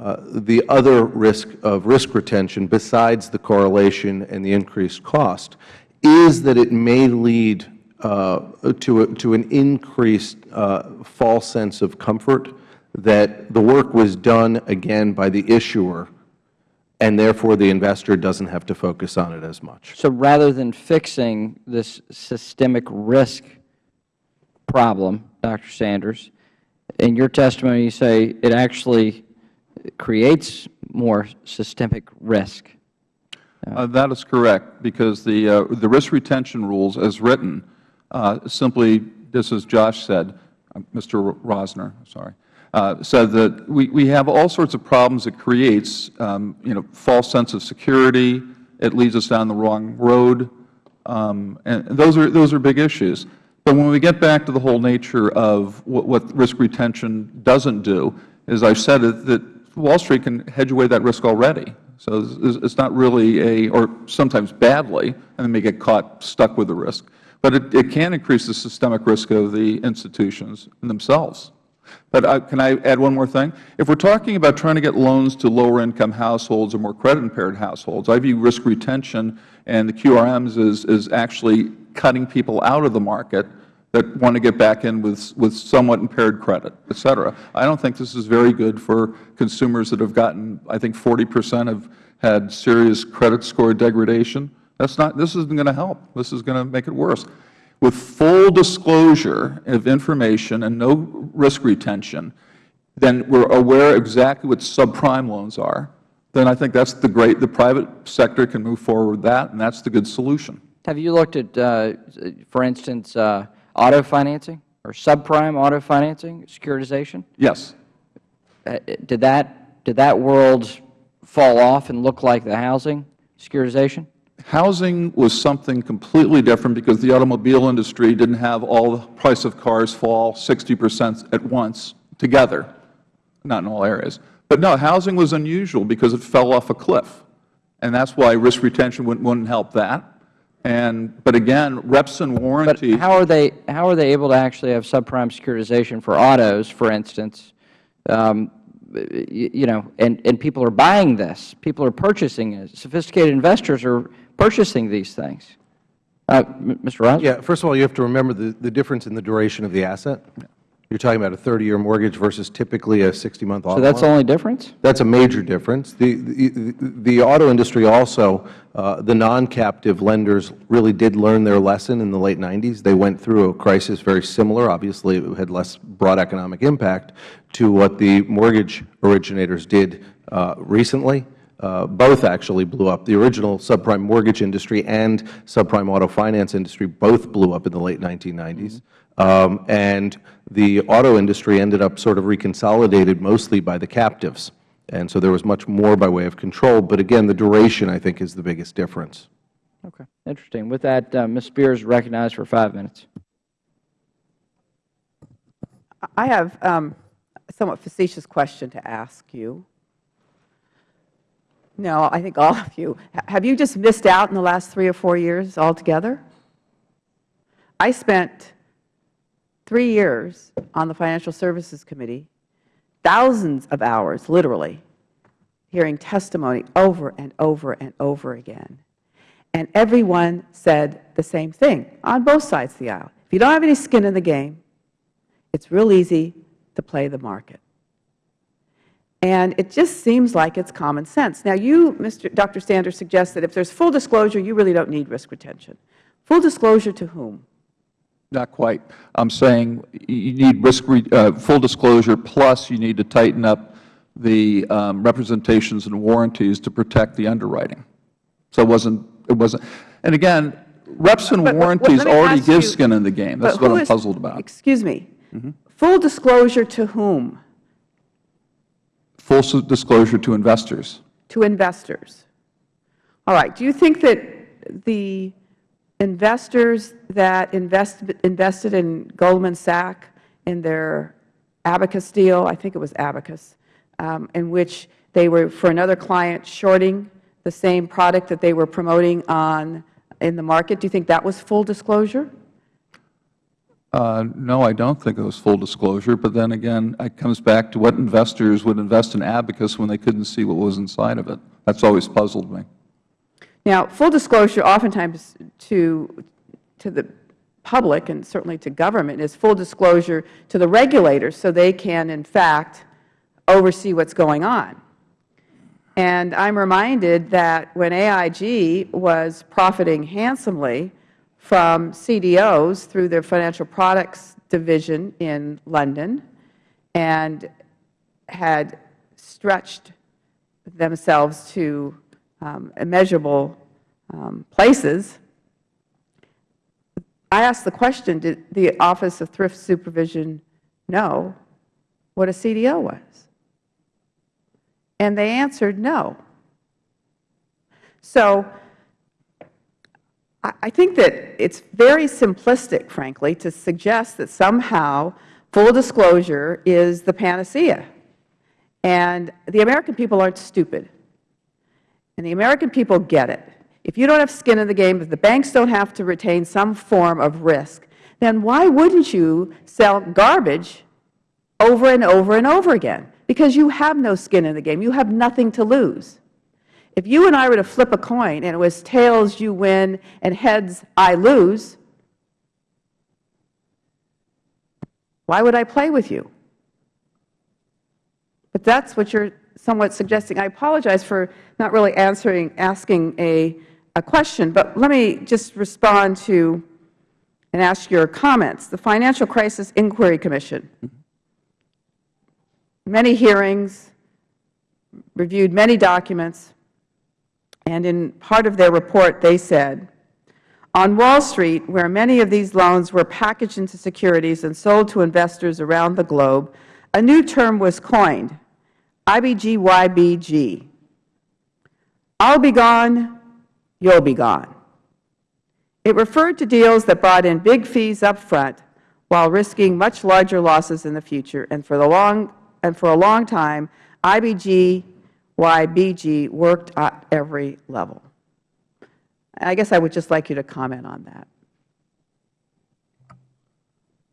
uh, the other risk of risk retention, besides the correlation and the increased cost, is that it may lead uh, to, a- to an increased uh, false sense of comfort that the work was done, again, by the issuer, and therefore the investor doesn't have to focus on it as much. So rather than fixing this systemic risk problem, Dr. Sanders, in your testimony you say it actually creates more systemic risk. Uh, That is correct, because the, uh, the risk retention rules as written uh, simply, just as Josh said, uh, Mr. Rosner, sorry, uh, said that we, we have all sorts of problems it creates, um, you know, false sense of security, it leads us down the wrong road, um, and those are, those are big issues. But when we get back to the whole nature of what, what risk retention doesn't do, as I've said, it- that Wall Street can hedge away that risk already. So it's, not really a, or sometimes badly, and they may get caught stuck with the risk. But it, it can increase the systemic risk of the institutions themselves. But uh, can I add one more thing? If we're talking about trying to get loans to lower-income households or more credit-impaired households, I view risk retention and the QRMs as, as actually cutting people out of the market that want to get back in with, with somewhat impaired credit, et cetera. I don't think this is very good for consumers that have gotten, I think 40 percent have had serious credit score degradation. That's not, this isn't going to help. This is going to make it worse. With full disclosure of information and no risk retention, then we're aware exactly what subprime loans are, then I think that's the great, the private sector can move forward with that, and that's the good solution. Have you looked at, uh, for instance, uh, auto financing or subprime auto financing, securitization? Yes. Uh, Did that, did that world fall off and look like the housing securitization? Housing was something completely different because the automobile industry didn't have all the price of cars fall 60 percent at once together, not in all areas. But no, housing was unusual because it fell off a cliff, and that's why risk retention wouldn't, wouldn't help that. And, but again, reps and warranty. But how are they, how are they able to actually have subprime securitization for autos, for instance? Um, y- You know, and, and people are buying this. People are purchasing it. Sophisticated investors are purchasing these things. Uh, Mr. Rosner? Yeah, first of all, you have to remember the, the difference in the duration of the asset. You're talking about a 30-year mortgage versus typically a 60-month auto So that's the only difference? That's a major difference. The, the, the auto industry also, uh, the non-captive lenders really did learn their lesson in the late 90s. They went through a crisis very similar. Obviously, it had less broad economic impact to what the mortgage originators did uh, recently. Uh, both actually blew up. The original subprime mortgage industry and subprime auto finance industry both blew up in the late 1990s. Um, and the auto industry ended up sort of reconsolidated mostly by the captives. And so there was much more by way of control. But again, the duration, I think, is the biggest difference. Okay, interesting. With that, uh, Ms. Speier's recognized for five minutes. I have um, a somewhat facetious question to ask you. No, I think all of you. Have you just missed out in the last three or four years altogether? I spent three years on the Financial Services Committee, thousands of hours, literally, hearing testimony over and over and over again. And everyone said the same thing on both sides of the aisle. If you don't have any skin in the game, it's real easy to play the market. And it just seems like it's common sense. Now, you, Mr. Dr. Sanders, suggest that if there's full disclosure, you really don't need risk retention. Full disclosure to whom? Not quite. I'm saying you need risk, uh, full disclosure, plus you need to tighten up the um, representations and warranties to protect the underwriting. So it wasn't, it wasn't, and again, reps and But- but- warranties me already give you- skin in the game. That's what I'm is- puzzled about. Excuse me. Full disclosure to whom? Full disclosure to investors. To investors. All right. Do you think that the investors that invest, invested in Goldman Sachs in their Abacus deal, I think it was Abacus, um, in which they were, for another client, shorting the same product that they were promoting on, in the market, do you think that was full disclosure? Uh, No, I don't think it was full disclosure, but then again, it comes back to what investors would invest in Abacus when they couldn't see what was inside of it. That's always puzzled me. Now, full disclosure oftentimes to, to the public and certainly to government is full disclosure to the regulators so they can, in fact, oversee what's going on. And I'm reminded that when AIG was profiting handsomely from CDOs through their financial products division in London and had stretched themselves to um, immeasurable um, places, I asked the question, did the Office of Thrift Supervision know what a CDO was? And they answered no. So I think that it's very simplistic, frankly, to suggest that somehow full disclosure is the panacea. And the American people aren't stupid. And the American people get it. If you don't have skin in the game, if the banks don't have to retain some form of risk, then why wouldn't you sell garbage over and over and over again? Because you have no skin in the game. You have nothing to lose. If you and I were to flip a coin and it was tails you win and heads I lose, why would I play with you? But that's what you're somewhat suggesting. I apologize for not really answering, asking a, a question, but let me just respond to and ask your comments. The Financial Crisis Inquiry Commission, mm-hmm. many hearings, reviewed many documents, and in part of their report they said, on Wall Street, where many of these loans were packaged into securities and sold to investors around the globe, a new term was coined, IBGYBG. I'll be gone, you'll be gone. It referred to deals that brought in big fees up front while risking much larger losses in the future, and for, the long, and for a long time, IBGYBG worked at every level. I guess I would just like you to comment on that.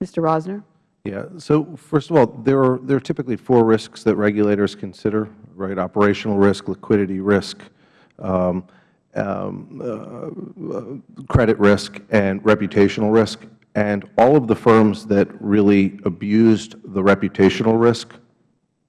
Mr. Rosner? Yeah. So first of all, there are, there are typically four risks that regulators consider, right? Operational risk, liquidity risk, um, um, uh, credit risk, and reputational risk. And all of the firms that really abused the reputational risk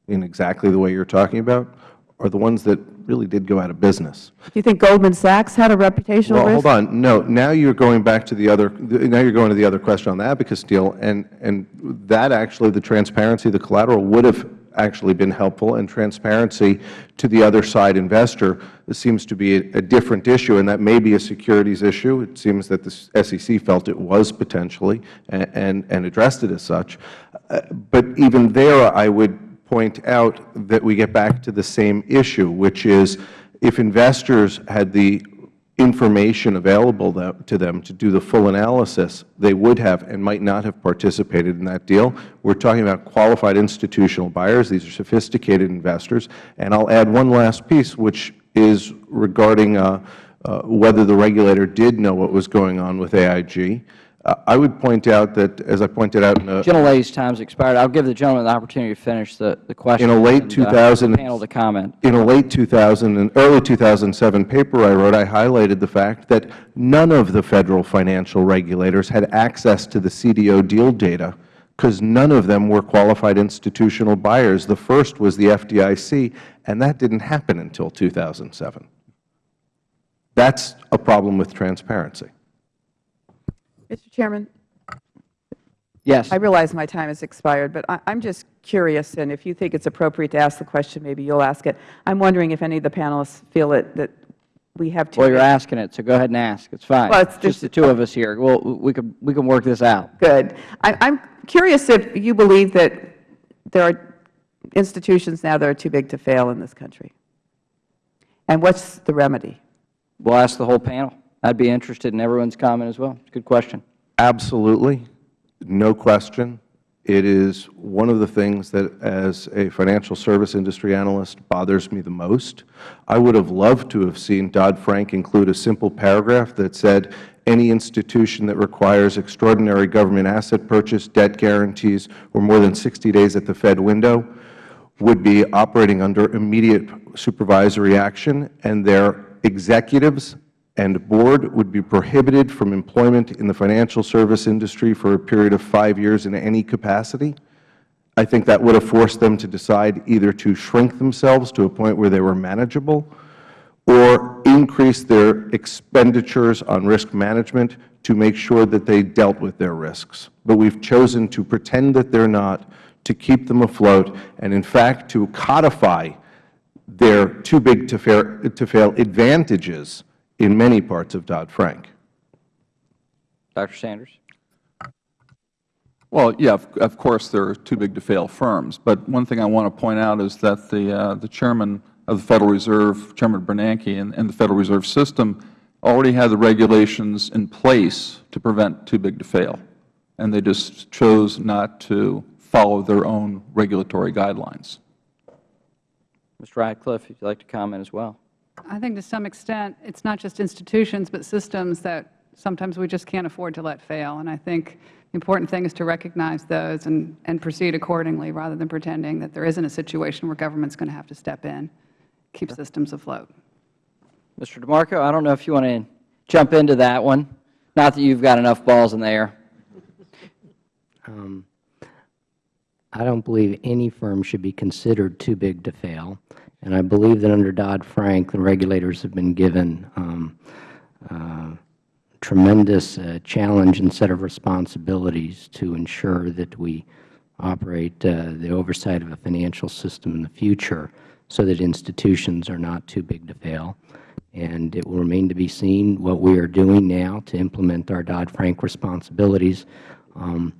in exactly the way you're talking about are the ones that really did go out of business. Do you think Goldman Sachs had a reputational Well, risk? hold on. No, now you're going back to the other, now you're going to the other question on the Abacus deal, and, and that actually, the transparency, the collateral would have actually been helpful, and transparency to the other side investor seems to be a, a different issue, and that may be a securities issue. It seems that the SEC felt it was potentially and, and, and addressed it as such. Uh, but even there, I would point out that we get back to the same issue, which is if investors had the information available to them to do the full analysis, they would have and might not have participated in that deal. We're talking about qualified institutional buyers. These are sophisticated investors. And I'll add one last piece, which is regarding uh, uh, whether the regulator did know what was going on with AIG. Uh, I would point out that, as I pointed out in a, Gentlelady's time's expired. I'll give the gentleman the opportunity to finish the, the question. In a late and, uh, 2000 the panel to comment. In a late 2000 and early 2007 paper I wrote, I highlighted the fact that none of the Federal financial regulators had access to the CDO deal data because none of them were qualified institutional buyers. The first was the FDIC, and that didn't happen until 2007. That's a problem with transparency. Mr. Chairman, Yes. I realize my time has expired, but I- I'm just curious, and if you think it's appropriate to ask the question, maybe you'll ask it. I'm wondering if any of the panelists feel it, that we have too Well, you're asking it, so go ahead and ask. It's fine. Well, it's just the two of us here. Well, we can, we can work this out. Good. I- I'm curious if you believe that there are institutions now that are too big to fail in this country. And what's the remedy? We'll ask the whole panel. I'd be interested in everyone's comment as well. Good question. Absolutely. No question. It is one of the things that, as a financial service industry analyst, bothers me the most. I would have loved to have seen Dodd-Frank include a simple paragraph that said, any institution that requires extraordinary government asset purchase, debt guarantees, or more than 60 days at the Fed window would be operating under immediate supervisory action, and their executives and board would be prohibited from employment in the financial service industry for a period of five years in any capacity. I think that would have forced them to decide either to shrink themselves to a point where they were manageable or increase their expenditures on risk management to make sure that they dealt with their risks. But we've chosen to pretend that they're not, to keep them afloat, and in fact to codify their too big to fail advantages in many parts of Dodd-Frank. Dr. Sanders? Well, yeah, of, of course, there are too big to fail firms. But one thing I want to point out is that the, uh, the chairman of the Federal Reserve, Chairman Bernanke, and, and the Federal Reserve System already had the regulations in place to prevent too big to fail. And they just chose not to follow their own regulatory guidelines. Mr. Ratcliffe, if you'd like to comment as well. I think to some extent, it's not just institutions, but systems that sometimes we just can't afford to let fail. And I think the important thing is to recognize those and, and proceed accordingly rather than pretending that there isn't a situation where government's going to have to step in, keep systems afloat. Mr. DeMarco, I don't know if you want to jump into that one. Not that you've got enough balls in the air. Um, I don't believe any firm should be considered too big to fail. And I believe that under Dodd-Frank, the regulators have been given um, uh, tremendous uh, challenge and set of responsibilities to ensure that we operate uh, the oversight of a financial system in the future so that institutions are not too big to fail. And it will remain to be seen what we are doing now to implement our Dodd-Frank responsibilities um,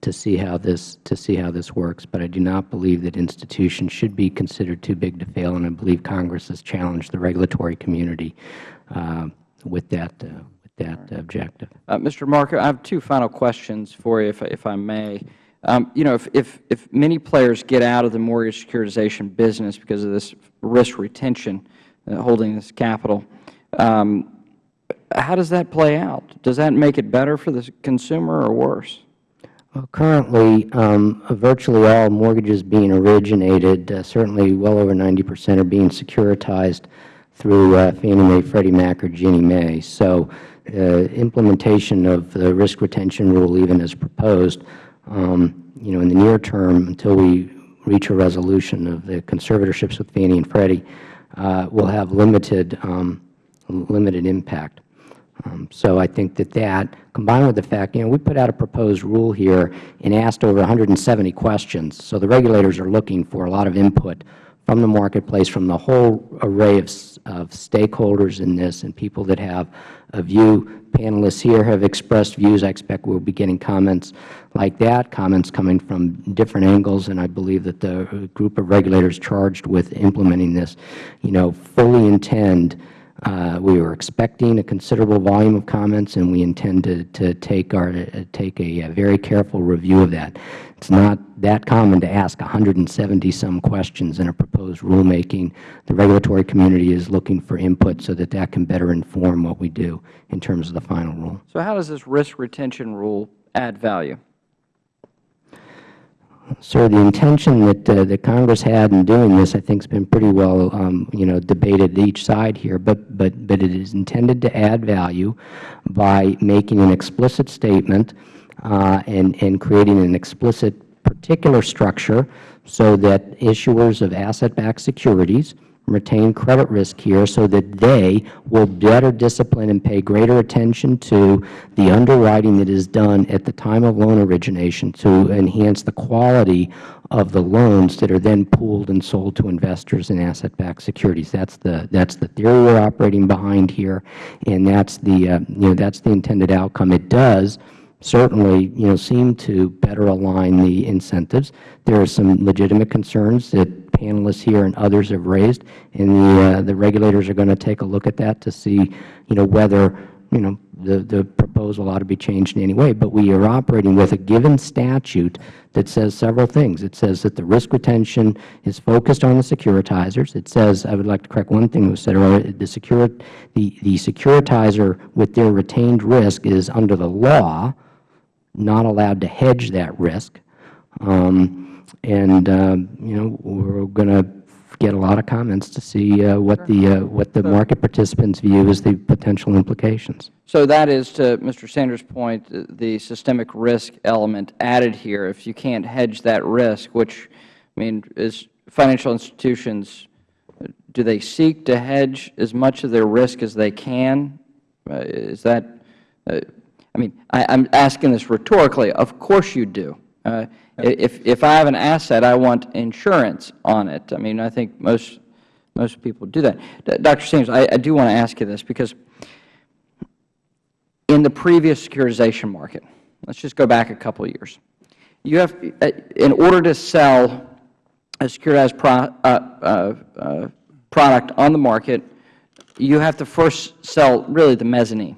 to see how this to see how this works. But I do not believe that institutions should be considered too big to fail, and I believe Congress has challenged the regulatory community uh, with that uh, with that objective. Uh, Mr. Marco, I have two final questions for you, if, if I may. Um, you know, if, if, if many players get out of the mortgage securitization business because of this risk retention, uh, holding this capital, um, how does that play out? Does that make it better for the consumer or worse? Well, currently, um, virtually all mortgages being originated, uh, certainly well over 90 percent, are being securitized through uh, Fannie Mae, Freddie Mac, or Ginnie Mae. So uh, implementation of the risk retention rule, even as proposed, um, you know, in the near term, until we reach a resolution of the conservatorships with Fannie and Freddie, uh, will have limited, um, limited impact. Um, so I think that that, combined with the fact, you know, we put out a proposed rule here and asked over 170 questions. So the regulators are looking for a lot of input from the marketplace, from the whole array of, of stakeholders in this and people that have a view. Panelists here have expressed views. I expect we'll be getting comments like that, comments coming from different angles, and I believe that the group of regulators charged with implementing this, you know, fully intend we were expecting a considerable volume of comments, and we intend to, to take, our, uh, take a, a very careful review of that. It's not that common to ask 170-some questions in a proposed rulemaking. The regulatory community is looking for input so that that can better inform what we do in terms of the final rule. So how does this risk retention rule add value? Sir, the intention that, uh, that Congress had in doing this, I think, has been pretty well, um, you know, debated each side here. But, but, but it is intended to add value by making an explicit statement uh, and, and creating an explicit particular structure so that issuers of asset-backed securities retain credit risk here so that they will better discipline and pay greater attention to the underwriting that is done at the time of loan origination to enhance the quality of the loans that are then pooled and sold to investors in asset-backed securities. That's the that's the theory we're operating behind here, and that's the uh, you know that's the intended outcome. It does certainly, you know, seem to better align the incentives. There are some legitimate concerns that panelists here and others have raised, and the, uh, the regulators are going to take a look at that to see, you know, whether, you know, the, the proposal ought to be changed in any way. But we are operating with a given statute that says several things. It says that the risk retention is focused on the securitizers. It says, I would like to correct one thing that was said earlier, the, secure, the, the securitizer with their retained risk is under the law not allowed to hedge that risk. Um, and, uh, you know, we're going to get a lot of comments to see uh, what the uh, what the market participants view as the potential implications. So that is, to Mr. Sanders' point, the- systemic risk element added here. If you can't hedge that risk, which, I mean, is financial institutions, do they seek to hedge as much of their risk as they can? Uh, Is that, uh, I mean, I- I'm asking this rhetorically. Of course you do. If if I have an asset, I want insurance on it. I mean, I think most most people do that. D- Dr. Sanders, I I do want to ask you this, because in the previous securitization market, let's just go back a couple of years, you have, uh, in order to sell a securitized pro, uh, uh, uh, product on the market, you have to first sell really the mezzanine,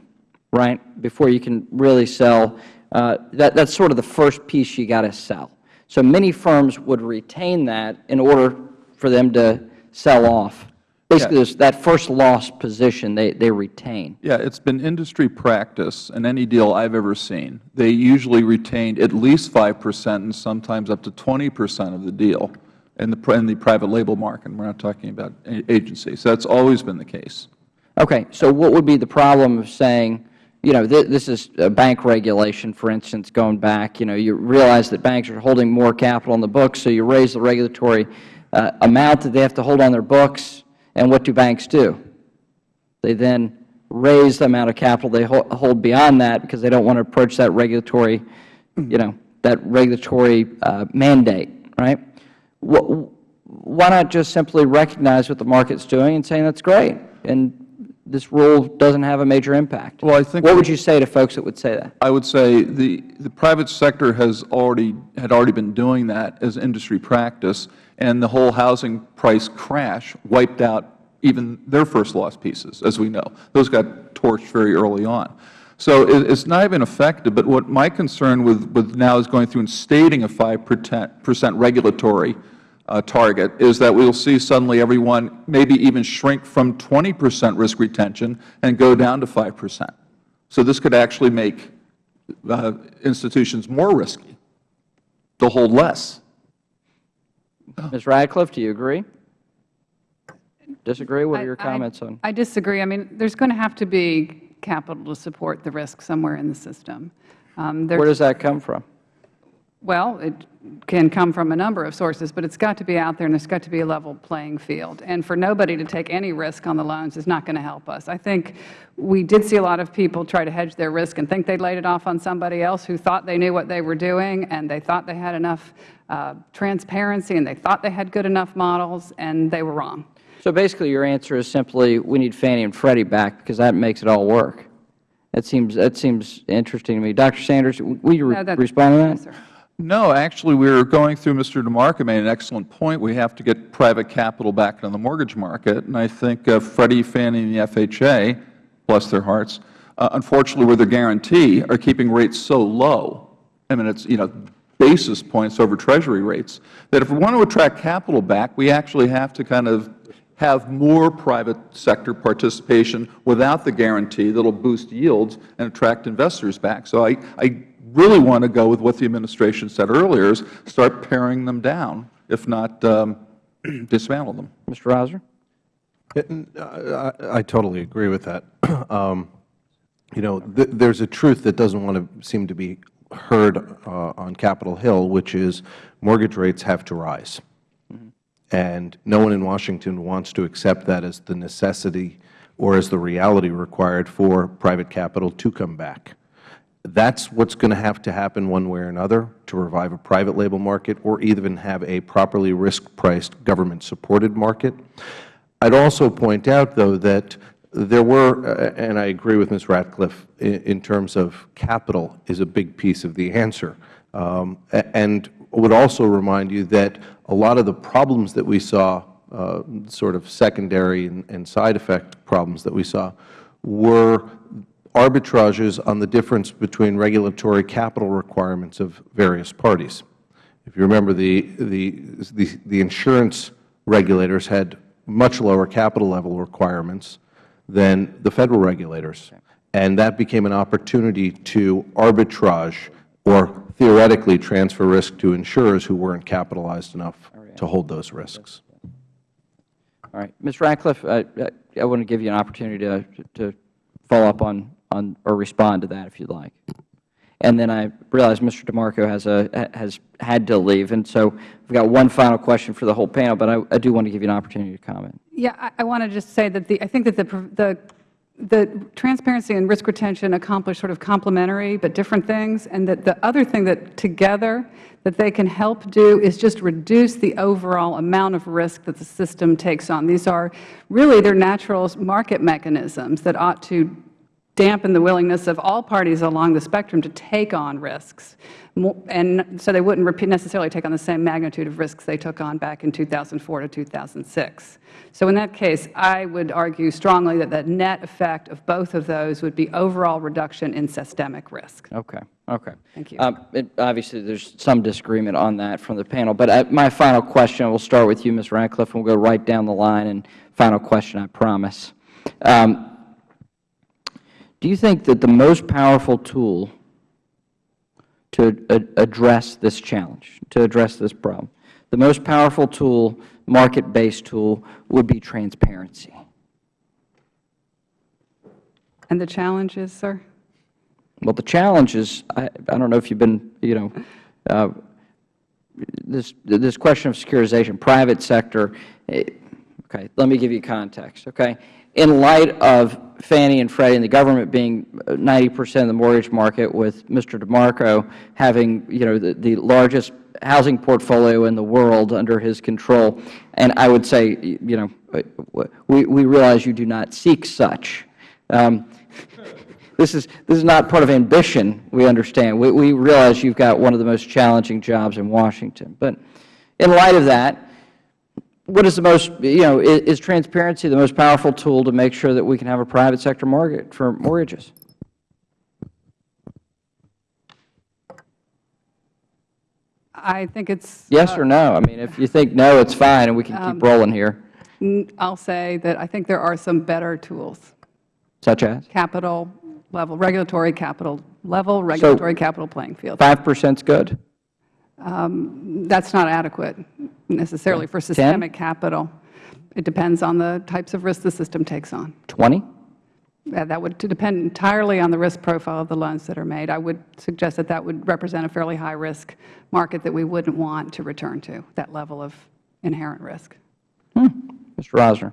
right, before you can really sell. Uh, that, that's sort of the first piece you got to sell. So many firms would retain that in order for them to sell off. Basically, there's that first loss position they, they retain. Yeah, it's been industry practice in any deal I've ever seen. They usually retained at least 5 percent and sometimes up to 20 percent of the deal in the, in the private label market. We're not talking about agencies. That's always been the case. Okay, so what would be the problem of saying, you know, th this is bank regulation, for instance, going back, you know, you realize that banks are holding more capital on the books, so you raise the regulatory uh, amount that they have to hold on their books, and what do banks do? They then raise the amount of capital they ho hold beyond that because they don't want to approach that regulatory, you know, that regulatory uh, mandate, right? Wh- Why not just simply recognize what the market's doing and saying that's great, and this rule doesn't have a major impact? Well, I think What would you say to folks that would say that? I would say the, the private sector has already, had already been doing that as industry practice, and the whole housing price crash wiped out even their first loss pieces, as we know. Those got torched very early on. So it, it's not even effective, but what my concern with, with now is going through and stating a 5 percent regulatory target is that we will see suddenly everyone maybe even shrink from 20 percent risk retention and go down to 5 percent. So this could actually make uh, institutions more risky to hold less. Ms. Ratcliffe, do you agree? Disagree? What are your I- comments on? I disagree. I mean, there's going to have to be capital to support the risk somewhere in the system. Um, Where does that come from? Well, it can come from a number of sources, but it's got to be out there and there's got to be a level playing field. And for nobody to take any risk on the loans is not going to help us. I think we did see a lot of people try to hedge their risk and think they laid it off on somebody else who thought they knew what they were doing and they thought they had enough uh, transparency and they thought they had good enough models and they were wrong. So basically your answer is simply we need Fannie and Freddie back because that makes it all work. That seems, that seems interesting to me. Dr. Sanders, will you No, respond to that? Yes, sir. No, actually, we were going through, Mr. DeMarco made an excellent point. We have to get private capital back on the mortgage market. And I think uh, Freddie, Fannie, and the FHA, bless their hearts, uh, unfortunately, with their guarantee, are keeping rates so low. I mean, it's, you know, basis points over Treasury rates, that if we want to attract capital back, we actually have to kind of have more private sector participation without the guarantee that will boost yields and attract investors back. So I, I really want to go with what the administration said earlier, is start paring them down, if not um, <clears throat> dismantle them. Mr. Rosner? I, I totally agree with that. <clears throat> Um, you know, th there's a truth that doesn't want to seem to be heard uh, on Capitol Hill, which is mortgage rates have to rise. And no one in Washington wants to accept that as the necessity or as the reality required for private capital to come back. That's what's going to have to happen one way or another to revive a private label market or even have a properly risk-priced government-supported market. I'd also point out, though, that there were, uh, and I agree with Ms. Ratcliffe, in, in, terms of capital is a big piece of the answer. Um, and would also remind you that a lot of the problems that we saw, uh, sort of secondary and, and side effect problems that we saw, were arbitrages on the difference between regulatory capital requirements of various parties. If you remember, the, the, the, the insurance regulators had much lower capital level requirements than the Federal regulators. And that became an opportunity to arbitrage or theoretically transfer risk to insurers who weren't capitalized enough to hold those risks. All right. Ms. Ratcliffe, I, I want to give you an opportunity to, to follow up on, on or respond to that if you'd like. And then I realize Mr. DeMarco has, a, has had to leave, and so we've got one final question for the whole panel, but I, I do want to give you an opportunity to comment. Yeah, I, I want to just say that the, I think that the, the the transparency and risk retention accomplish sort of complementary but different things, and that the other thing that together that they can help do is just reduce the overall amount of risk that the system takes on. These are really their natural market mechanisms that ought to dampen the willingness of all parties along the spectrum to take on risks, and so they wouldn't necessarily take on the same magnitude of risks they took on back in 2004 to 2006. So in that case, I would argue strongly that the net effect of both of those would be overall reduction in systemic risk. Okay. Okay. Thank you. Um, it, obviously, there's some disagreement on that from the panel. But uh, my final question, we'll start with you, Ms. Ratcliffe, and we'll go right down the line. And final question, I promise. Um, do you think that the most powerful tool to address this challenge, to address this problem, the most powerful tool, market-based tool, would be transparency? And the challenge is, sir? Well, the challenge is, I, I don't know if you've been, you know, uh, this, this question of securitization, private sector, eh, okay, let me give you context, okay? in light of Fannie and Freddie and the government being 90 percent of the mortgage market, with Mr. DeMarco having you know the, the largest housing portfolio in the world under his control, and I would say you know we, we realize you do not seek such. Um, <laughs> this is this is not part of ambition. We understand. We, we realize you've got one of the most challenging jobs in Washington, but in light of that what is the most, you know, is, is, transparency the most powerful tool to make sure that we can have a private sector market for mortgages? I think it's yes uh, or no. I mean, if you think no, it's fine, and we can um, keep rolling here. I'll say that I think there are some better tools, such as capital level, regulatory capital level, regulatory so capital playing field. Five percent is good. Um, that's not adequate necessarily for systemic 10? capital. It depends on the types of risk the system takes on. 20? that would depend entirely on the risk profile of the loans that are made. I would suggest that that would represent a fairly high risk market that we wouldn't want to return to, that level of inherent risk. Hmm. Mr. Rosner.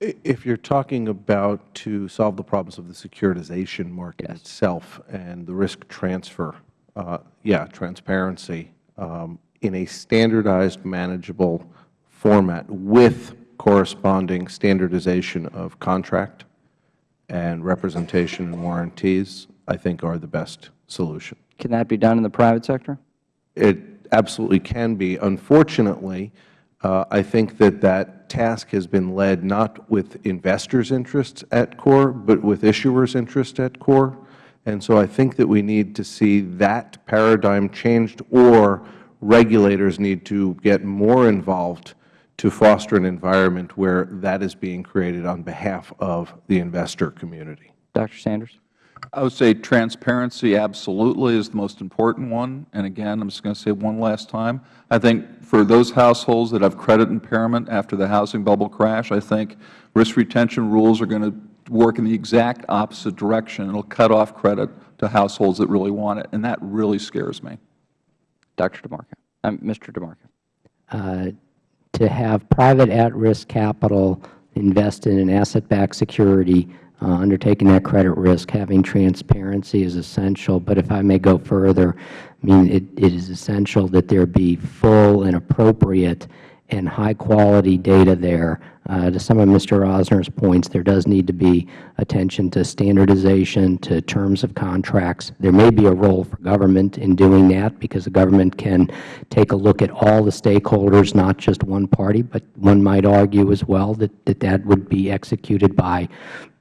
If you're talking about to solve the problems of the securitization market yes. itself and the risk transfer, uh, yeah, transparency um, in a standardized, manageable format with corresponding standardization of contract and representation and warranties, I think are the best solution. Can that be done in the private sector? It absolutely can be. Unfortunately, uh, I think that that task has been led not with investors' interests at core, but with issuers' interests at core. And so I think that we need to see that paradigm changed or regulators need to get more involved to foster an environment where that is being created on behalf of the investor community. Dr. Sanders? I would say transparency absolutely is the most important one. And again, I'm just going to say one last time, I think for those households that have credit impairment after the housing bubble crash, I think risk retention rules are going to work in the exact opposite direction. It will cut off credit to households that really want it, and that really scares me. Dr. DeMarco, um, Mr. DeMarco. Uh, to have private at-risk capital invest in an asset-backed security, uh, undertaking that credit risk, having transparency is essential. But if I may go further, I mean, it, it is essential that there be full and appropriate and high-quality data there. Uh, to some of Mr. Rosner's points, there does need to be attention to standardization, to terms of contracts. There may be a role for government in doing that because the government can take a look at all the stakeholders, not just one party, but one might argue as well that that, that would be executed by,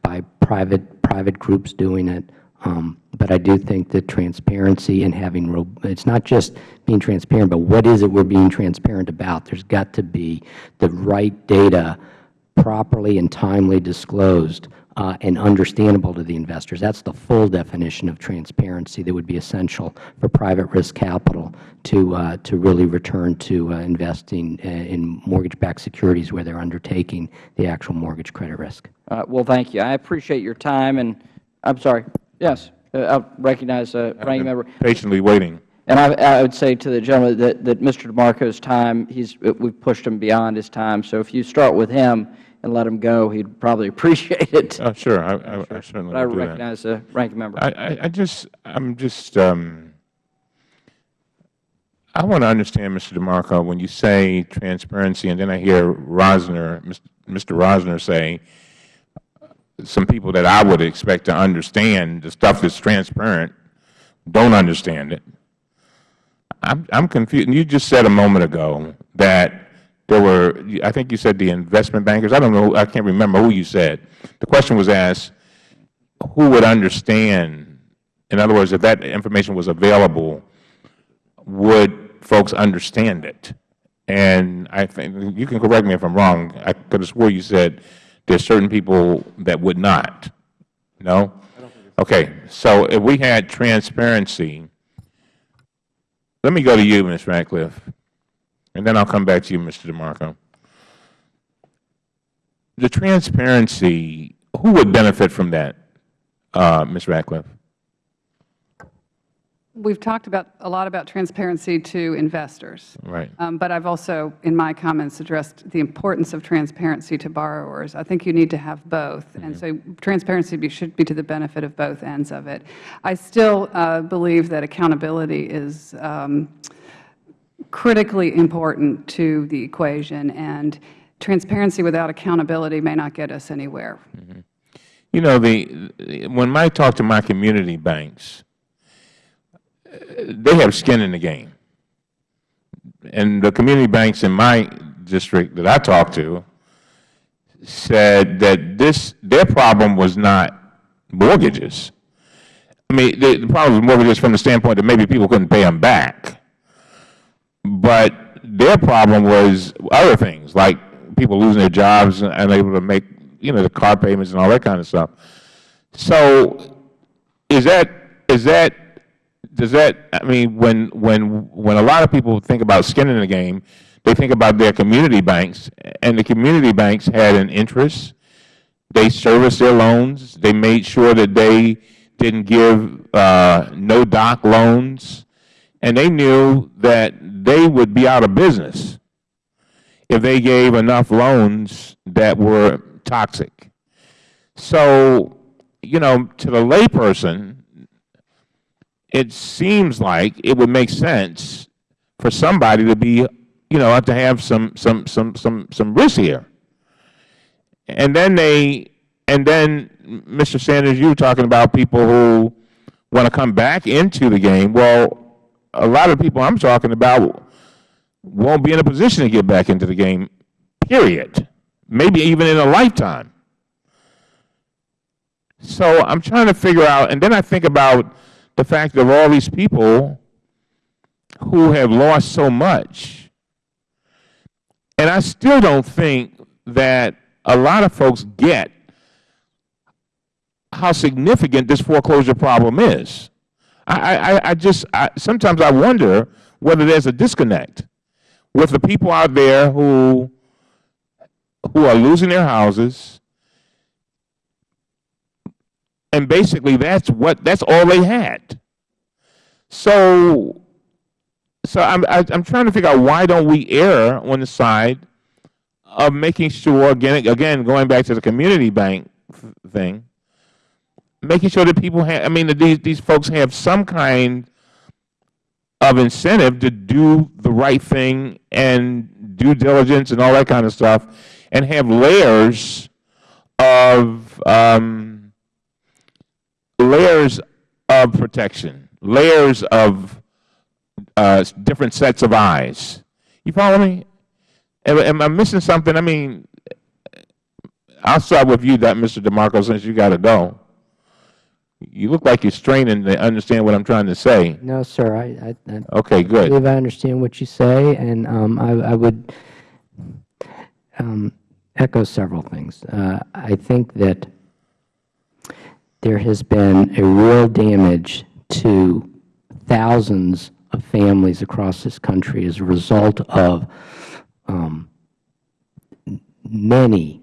by private, private groups doing it. Um, but I do think that transparency and having, it's not just being transparent, but what is it we are being transparent about? There has got to be the right data properly and timely disclosed uh, and understandable to the investors. That is the full definition of transparency that would be essential for private risk capital to, uh, to really return to uh, investing uh, in mortgage-backed securities where they are undertaking the actual mortgage credit risk. Uh, well, thank you. I appreciate your time, and I'm sorry. Yes, uh, I recognize uh, Ranking Member. Patiently waiting. And I, I would say to the gentleman that, that Mr. DeMarco's time, he's, we've pushed him beyond his time. So if you start with him and let him go, he'd probably <laughs> appreciate it. Oh, sure. I, I, I certainly but I recognize the ranking member. I, I, I just, I'm just, um, I want to understand, Mr. DeMarco, when you say transparency, and then I hear Rosner, Mr. Rosner say, some people that I would expect to understand the stuff that's transparent don't understand it. I'm, I'm confused. You just said a moment ago that there were, I think you said the investment bankers. I don't know. I can't remember who you said. The question was asked, who would understand? In other words, if that information was available, would folks understand it? And I think, you can correct me if I'm wrong. I could have swore you said there's certain people that would not. No? Okay. So if we had transparency, let me go to you, Ms. Ratcliffe, and then I'll come back to you, Mr. DeMarco. The transparency, who would benefit from that, uh, Ms. Ratcliffe? We've talked about a lot about transparency to investors. Right. Um, but I've also, in my comments, addressed the importance of transparency to borrowers. I think you need to have both. And so transparency be, should be to the benefit of both ends of it. I still uh, believe that accountability is um, critically important to the equation. And transparency without accountability may not get us anywhere. You know, the, when I talk to my community banks, they have skin in the game. And the community banks in my district that I talked to said that this their problem was not mortgages. I mean, the, the problem was mortgages from the standpoint that maybe people couldn't pay them back. But their problem was other things, like people losing their jobs and unable to make, you know, the car payments and all that kind of stuff. So is that, is that does that, I mean, when, when, when a lot of people think about skin in the game, they think about their community banks, and the community banks had an interest. They serviced their loans. They made sure that they didn't give uh, no-doc loans, and they knew that they would be out of business if they gave enough loans that were toxic. So, you know, to the layperson, it seems like it would make sense for somebody to be, you know, to have some some some some some risk here. And then they, and then Mr. Sanders, you were talking about people who want to come back into the game, well, a lot of people I'm talking about won't be in a position to get back into the game, period, maybe even in a lifetime. So I'm trying to figure out, and then I think about the fact of all these people who have lost so much. And I still don't think that a lot of folks get how significant this foreclosure problem is. I, I, I just, I, sometimes I wonder whether there's a disconnect with the people out there who, who are losing their houses, and basically that's what, that's all they had. So, so I'm, I, I'm trying to figure out why don't we err on the side of making sure, again, again going back to the community bank thing, making sure that people have, I mean, that these, these folks have some kind of incentive to do the right thing and due diligence and all that kind of stuff and have layers of, um, layers of protection, layers of uh, different sets of eyes. You follow me? Am, am I missing something? I mean, I'll start with you, that Mr. DeMarco, since you got to go. You look like you're straining to understand what I'm trying to say. No, sir. I, I, I Okay, good. believe I understand what you say, and um, I, I would um, echo several things. Uh, I think that there has been a real damage to thousands of families across this country as a result of um, many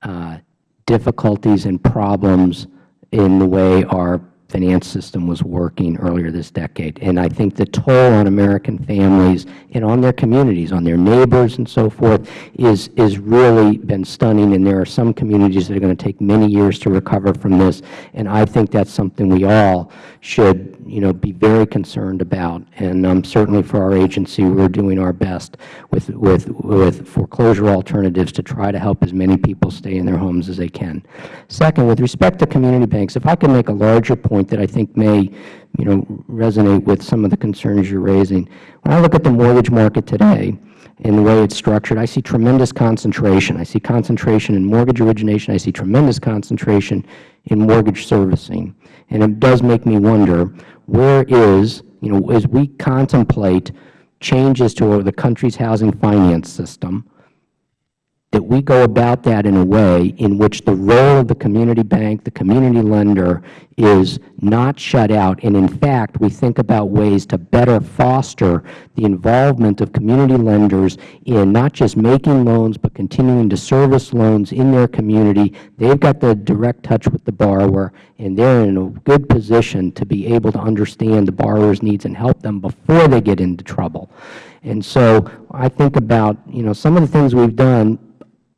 uh, difficulties and problems in the way our finance system was working earlier this decade. And I think the toll on American families and on their communities, on their neighbors and so forth, is, is really been stunning. And there are some communities that are going to take many years to recover from this. And I think that's something we all should, you know, be very concerned about. And um, certainly for our agency, we're doing our best with, with, with foreclosure alternatives to try to help as many people stay in their homes as they can. Second, with respect to community banks, if I can make a larger point that I think may, you know, resonate with some of the concerns you're raising. When I look at the mortgage market today and the way it's structured, I see tremendous concentration. I see concentration in mortgage origination. I see tremendous concentration in mortgage servicing. And it does make me wonder, where is, you know, as we contemplate changes to the country's housing finance system, that we go about that in a way in which the role of the community bank, the community lender, is not shut out. And in fact, we think about ways to better foster the involvement of community lenders in not just making loans, but continuing to service loans in their community. They've got the direct touch with the borrower, and they're in a good position to be able to understand the borrower's needs and help them before they get into trouble. And so I think about, you know, some of the things we've done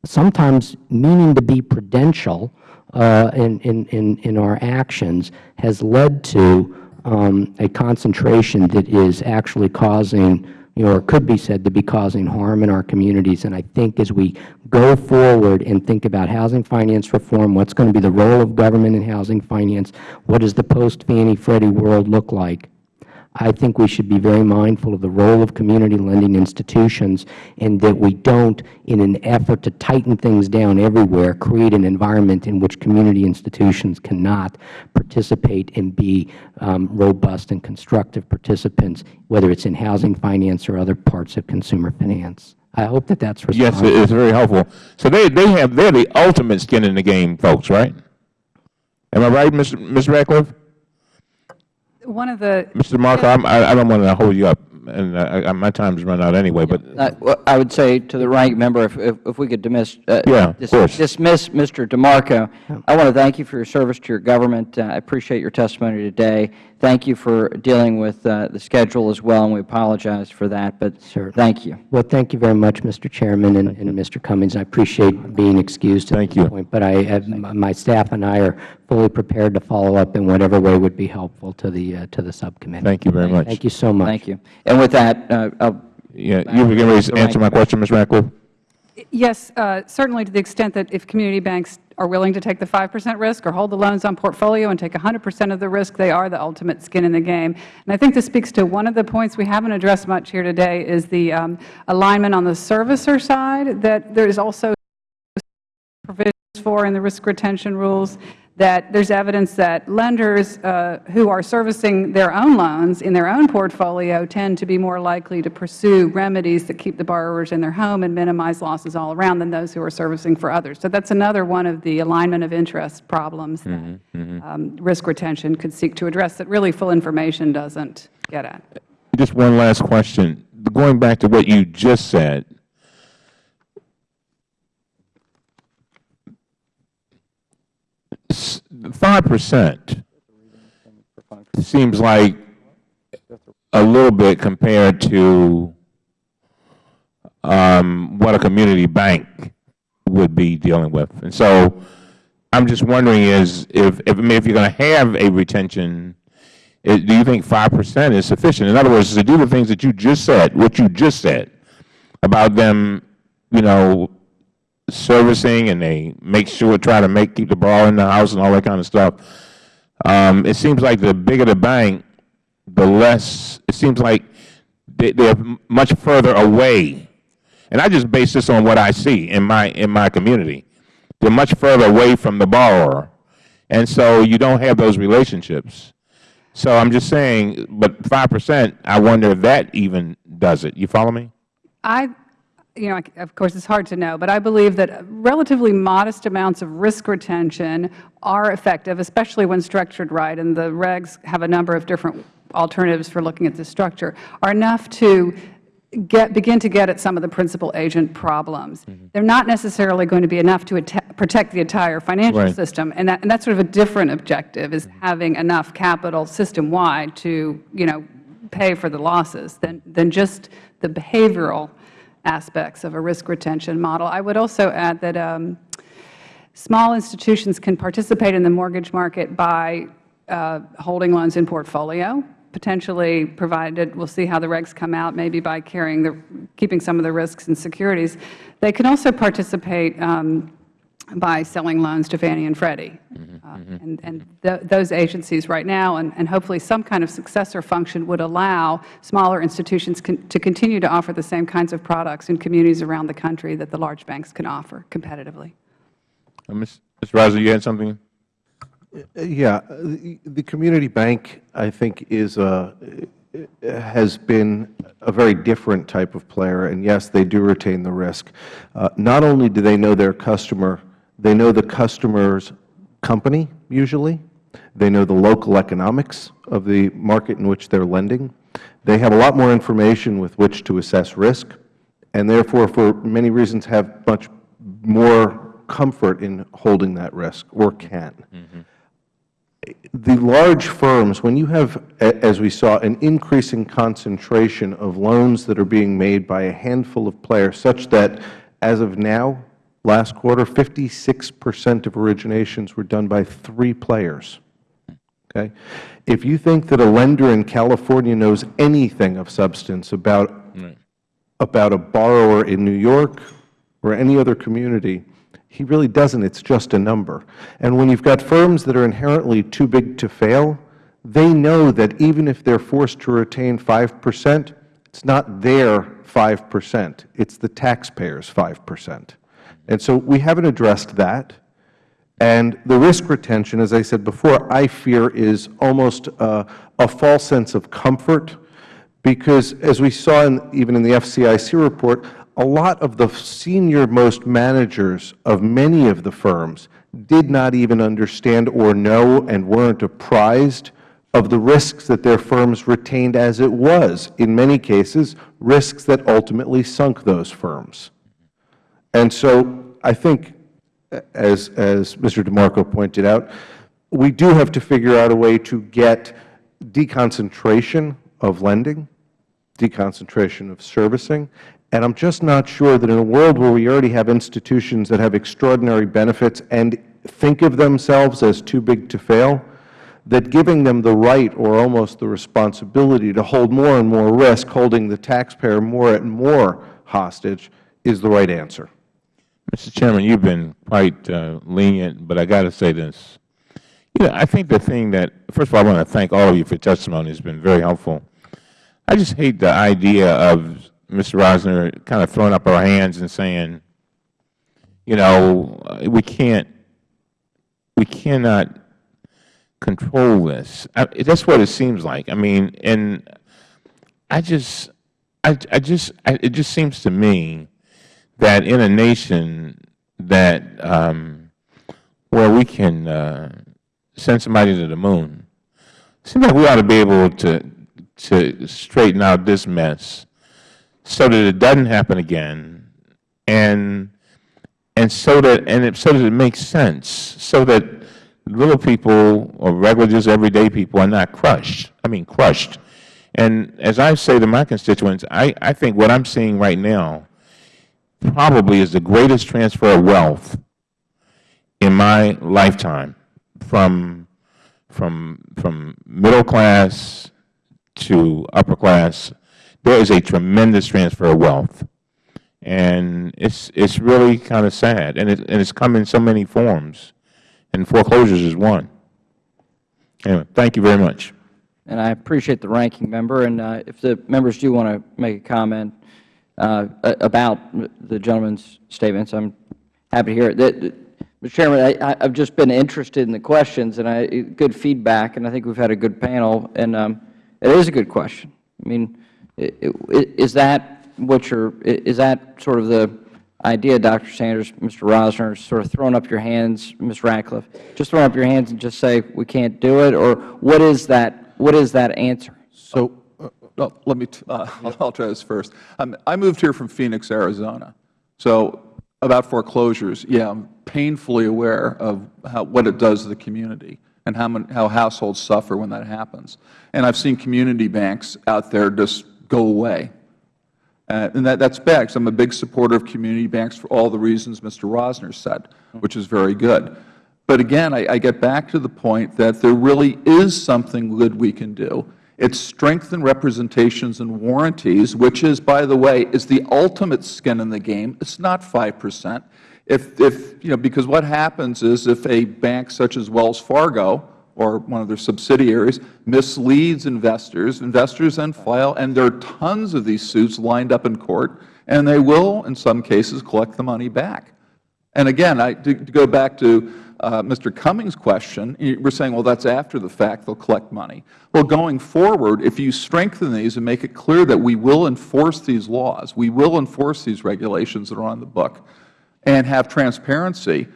sometimes meaning to be prudential uh, in, in, in, in our actions has led to um, a concentration that is actually causing, you know, or could be said to be causing harm in our communities. And I think as we go forward and think about housing finance reform, what's going to be the role of government in housing finance, what does the post-Fannie Freddie world look like, I think we should be very mindful of the role of community lending institutions and that we don't, in an effort to tighten things down everywhere, create an environment in which community institutions cannot participate and be um, robust and constructive participants, whether it's in housing finance or other parts of consumer finance. I hope that that's Yes, it is very helpful. So they, they have, they're the ultimate skin in the game folks, right? Am I right, Ms. Ms. Ratcliffe? One of the Mr. Marco, I'm, I, I don't want to hold you up, and I, I, my time's run out anyway, but Uh, well, I would say to the ranking member, if, if if we could dismiss, uh, Yeah, of dis- course. dismiss Mr. DeMarco, I want to thank you for your service to your government. Uh, I appreciate your testimony today. Thank you for dealing with uh, the schedule as well, and we apologize for that, but thank you. Well, thank you very much, Mr. Chairman and, and Mr. Cummings. I appreciate being excused at Thank this you. point. But I, uh, my staff and I are fully prepared to follow up in whatever way would be helpful to the, uh, to the subcommittee. thank you very much. Thank you so much. Thank you. And with that, uh, I'll Yeah, you were getting ready to answer my question, Ms. Ratcliffe? Yes, uh, certainly to the extent that if community banks are willing to take the 5 percent risk or hold the loans on portfolio and take 100 percent of the risk, they are the ultimate skin in the game. And I think this speaks to one of the points we haven't addressed much here today is the um, alignment on the servicer side, that there is also provisions for in the risk retention rules that there's evidence that lenders uh, who are servicing their own loans in their own portfolio tend to be more likely to pursue remedies that keep the borrowers in their home and minimize losses all around than those who are servicing for others. So that's another one of the alignment of interest problems that um, risk retention could seek to address that really full information doesn't get at. Just one last question. Going back to what you just said, five percent seems like a little bit compared to um, what a community bank would be dealing with. And so I'm just wondering is if, if, I mean, if you're going to have a retention, i- do you think 5 percent is sufficient? In other words, to do the things that you just said, what you just said, about them, you know, servicing and they make sure, try to make, keep the ball in the house and all that kind of stuff. Um, it seems like the bigger the bank, the less, it seems like they, they're much further away. And I just base this on what I see in my, in my community. They're much further away from the borrower. And so you don't have those relationships. So I'm just saying, but 5 percent, I wonder if that even does it. You follow me? I, you know, of course, it's hard to know, but I believe that relatively modest amounts of risk retention are effective, especially when structured right, and the regs have a number of different alternatives for looking at this structure, are enough to get, begin to get at some of the principal agent problems. Mm-hmm. They're not necessarily going to be enough to protect the entire financial Right. system, and, that, and that's sort of a different objective, is mm-hmm. having enough capital system-wide to, you know, pay for the losses than, than just the behavioral aspects of a risk retention model. I would also add that um, small institutions can participate in the mortgage market by uh, holding loans in portfolio, potentially provided, we'll see how the regs come out, maybe by carrying the, keeping some of the risks in securities. They can also participate um, by selling loans to Fannie and Freddie. Uh, And, and th those agencies right now, and, and hopefully some kind of successor function would allow smaller institutions con to continue to offer the same kinds of products in communities around the country that the large banks can offer competitively. Uh, Ms. Ms. Reiser, you had something? Uh, Yeah, the, the community bank, I think, is a, has been a very different type of player, and yes, they do retain the risk. Uh, not only do they know their customer, they know the customer's company, usually. They know the local economics of the market in which they're lending. They have a lot more information with which to assess risk, and therefore, for many reasons, have much more comfort in holding that risk, or can mm-hmm. the large firms, when you have, as we saw, an increasing concentration of loans that are being made by a handful of players, such that as of now, last quarter, 56 percent of originations were done by three players. Okay? If you think that a lender in California knows anything of substance about about a borrower in New York or any other community, he really doesn't. It's just a number. And when you've got firms that are inherently too big to fail, they know that even if they're forced to retain 5 percent, it's not their 5 percent. It's the taxpayers' 5 percent. And so we haven't addressed that. And the risk retention, as I said before, I fear is almost a, a false sense of comfort because, as we saw in, even in the FCIC report, a lot of the senior most managers of many of the firms did not even understand or know and weren't apprised of the risks that their firms retained as it was, in many cases, risks that ultimately sunk those firms. And so I think, as, as Mr. DeMarco pointed out, we do have to figure out a way to get deconcentration of lending, deconcentration of servicing, and I'm just not sure that in a world where we already have institutions that have extraordinary benefits and think of themselves as too big to fail, that giving them the right or almost the responsibility to hold more and more risk, holding the taxpayer more and more hostage, is the right answer. Mr. Chairman, you've been quite uh, lenient, but I got to say this. You know, I think the thing that, first of all, I want to thank all of you for testimony. It's been very helpful. I just hate the idea of Mr. Rosner kind of throwing up our hands and saying, you know, we can't, we cannot control this. I, that's what it seems like. I mean, and I just, I, I just, I, it just seems to me that in a nation that um, where we can uh, send somebody to the moon, it seems like we ought to be able to to straighten out this mess so that it doesn't happen again, and and so that and it, so that it makes sense, so that little people or regular, just everyday people are not crushed. I mean, crushed. And as I say to my constituents, I, I think what I'm seeing right now probably is the greatest transfer of wealth in my lifetime from, from, from middle class to upper class. There is a tremendous transfer of wealth. And it's, it's really kind of sad. And, it, and it's come in so many forms. And foreclosures is one. Anyway, thank you very much. And I appreciate the ranking member. And uh, if the members do want to make a comment about the gentleman's statements, I'm happy to hear it. Mr. Chairman, I, have just been interested in the questions, and I, good feedback, and I think we've had a good panel. And um, it is a good question. I mean, is that what you're, is that sort of the idea, Dr. Sanders, Mr. Rosner, sort of throwing up your hands, Ms. Ratcliffe, just throwing up your hands and just say we can't do it, or what is that, what is that answer? So, uh, let me, uh, I'll try this first. Um, I moved here from Phoenix, Arizona. So, about foreclosures, yeah, I'm painfully aware of how, what it does to the community and how, many, how households suffer when that happens. And I've seen community banks out there just go away uh, and that, that's bad because I'm a big supporter of community banks for all the reasons Mr. Rosner said, which is very good. But again, I, I get back to the point that there really is something good we can do. It's strengthen representations and warranties, which is, by the way, is the ultimate skin in the game. It's not 5 percent. If, if, you know, because what happens is if a bank such as Wells Fargo or one of their subsidiaries misleads investors. Investors then file, and there are tons of these suits lined up in court, and they will, in some cases, collect the money back. And again, I, to, to go back to Mr. Cummings' question, we're saying, well, that's after the fact, they'll collect money. Well, going forward, if you strengthen these and make it clear that we will enforce these laws, we will enforce these regulations that are on the book, and have transparency,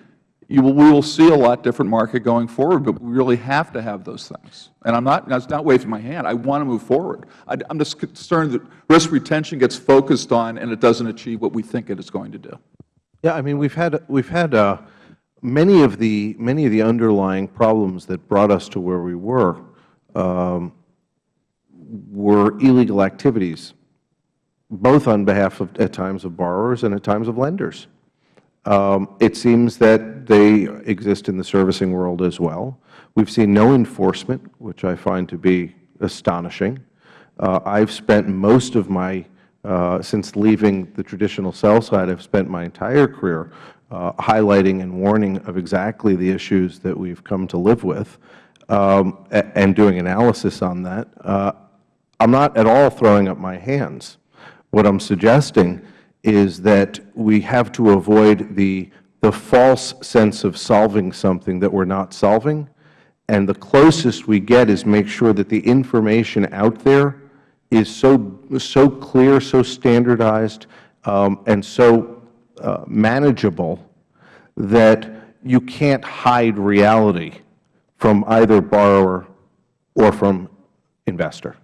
will, we will see a lot different market going forward, but we really have to have those things. And I'm not, not waving my hand. I want to move forward. I, am just concerned that risk retention gets focused on and it doesn't achieve what we think it is going to do. Yeah, I mean, we've had, we've had uh, many, of the, many of the underlying problems that brought us to where we were um, were illegal activities, both on behalf of, at times, of borrowers and at times of lenders. Um, it seems that they exist in the servicing world as well. We've seen no enforcement, which I find to be astonishing. Uh, I've spent most of my, uh, since leaving the traditional sell side, I've spent my entire career highlighting and warning of exactly the issues that we've come to live with um, and doing analysis on that. Uh, I'm not at all throwing up my hands. What I'm suggesting is that we have to avoid the, the false sense of solving something that we are not solving. And the closest we get is make sure that the information out there is so, so clear, so standardized, um, and so uh, Uh, manageable that you can't hide reality from either borrower or from investor.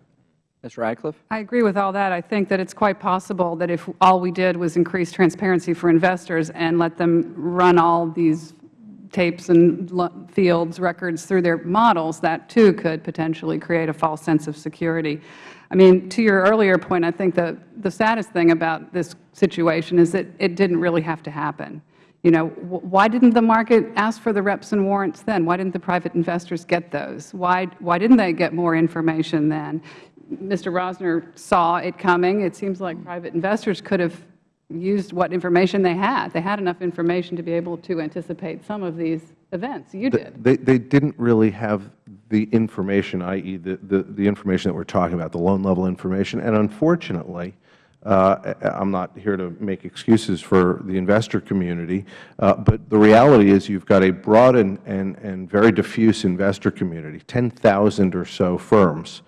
Ms. Ratcliffe? I agree with all that. I think that it's quite possible that if all we did was increase transparency for investors and let them run all these tapes and fields, records through their models, that too could potentially create a false sense of security. I mean, to your earlier point, I think the, the saddest thing about this situation is that it didn't really have to happen. You know, why didn't the market ask for the reps and warrants then? Why didn't the private investors get those? Why, why didn't they get more information then? Mr. Rosner saw it coming. It seems like private investors could have used what information they had. They had enough information to be able to anticipate some of these events. You did. They, they didn't really have the information, i.e., the, the, the information that we're talking about, the loan-level information. And unfortunately, uh, I'm not here to make excuses for the investor community, uh, but the reality is you've got a broad and, and, and very diffuse investor community, 10,000 or so firms,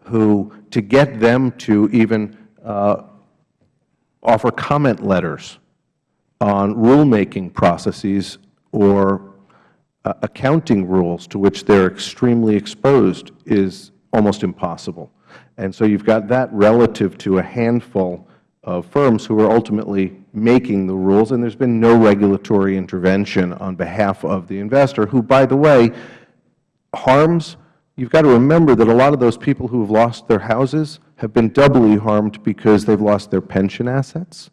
who, to get them to even uh, offer comment letters on rulemaking processes or Uh, accounting rules to which they are extremely exposed is almost impossible. And so you've got that relative to a handful of firms who are ultimately making the rules, and there's been no regulatory intervention on behalf of the investor, who, by the way, harms you've got to remember that a lot of those people who have lost their houses have been doubly harmed because they've lost their pension assets,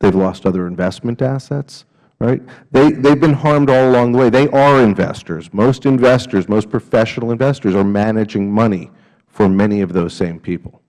they've lost other investment assets, right? They, they've been harmed all along the way. They are investors. Most investors, most professional investors are managing money for many of those same people.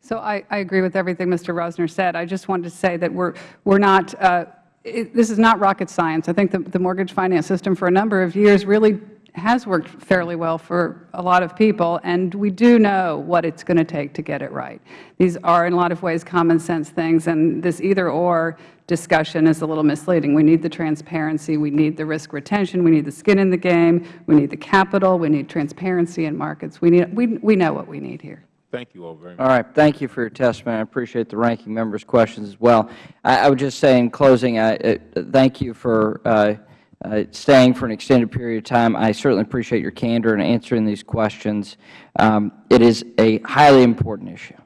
So I, I agree with everything Mr. Rosner said. I just wanted to say that we're, we're not, uh, it, this is not rocket science. I think the, the mortgage finance system for a number of years really has worked fairly well for a lot of people, and we do know what it's going to take to get it right. These are, in a lot of ways, common sense things, and this either-or discussion is a little misleading. We need the transparency. We need the risk retention. We need the skin in the game. We need the capital. We need transparency in markets. We, need, we, we know what we need here. Thank you all very much. All right. Thank you for your testimony. I appreciate the ranking member's questions as well. I, I would just say in closing, I, uh, thank you for uh, staying for an extended period of time. I certainly appreciate your candor in answering these questions. Um, it is a highly important issue.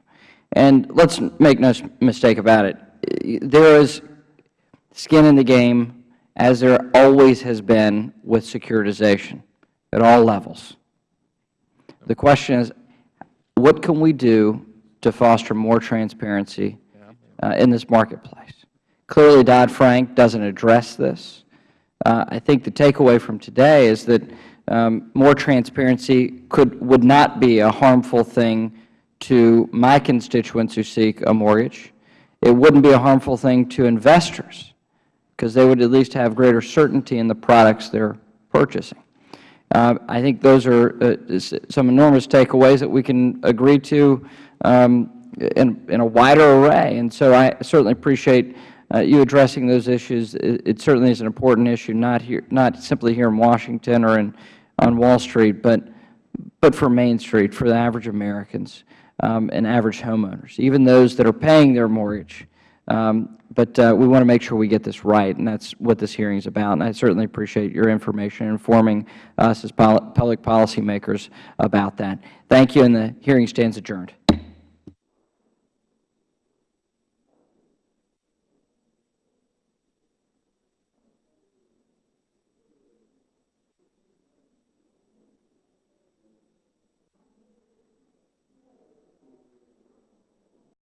And let's make no mistake about it. There is skin in the game, as there always has been with securitization at all levels. The question is, what can we do to foster more transparency uh, in this marketplace? Clearly, Dodd-Frank doesn't address this. Uh, I think the takeaway from today is that um, more transparency could would not be a harmful thing to my constituents who seek a mortgage. It wouldn't be a harmful thing to investors because they would at least have greater certainty in the products they are purchasing. Uh, I think those are uh, some enormous takeaways that we can agree to um, in, in, a wider array. And so I certainly appreciate you addressing those issues. It, it, certainly is an important issue, not here, not simply here in Washington or in, on Wall Street, but but for Main Street, for the average Americans um, and average homeowners, even those that are paying their mortgage. Um, but uh, we want to make sure we get this right, and that's what this hearing is about. And I certainly appreciate your information informing us as public policymakers about that. Thank you, and the hearing stands adjourned.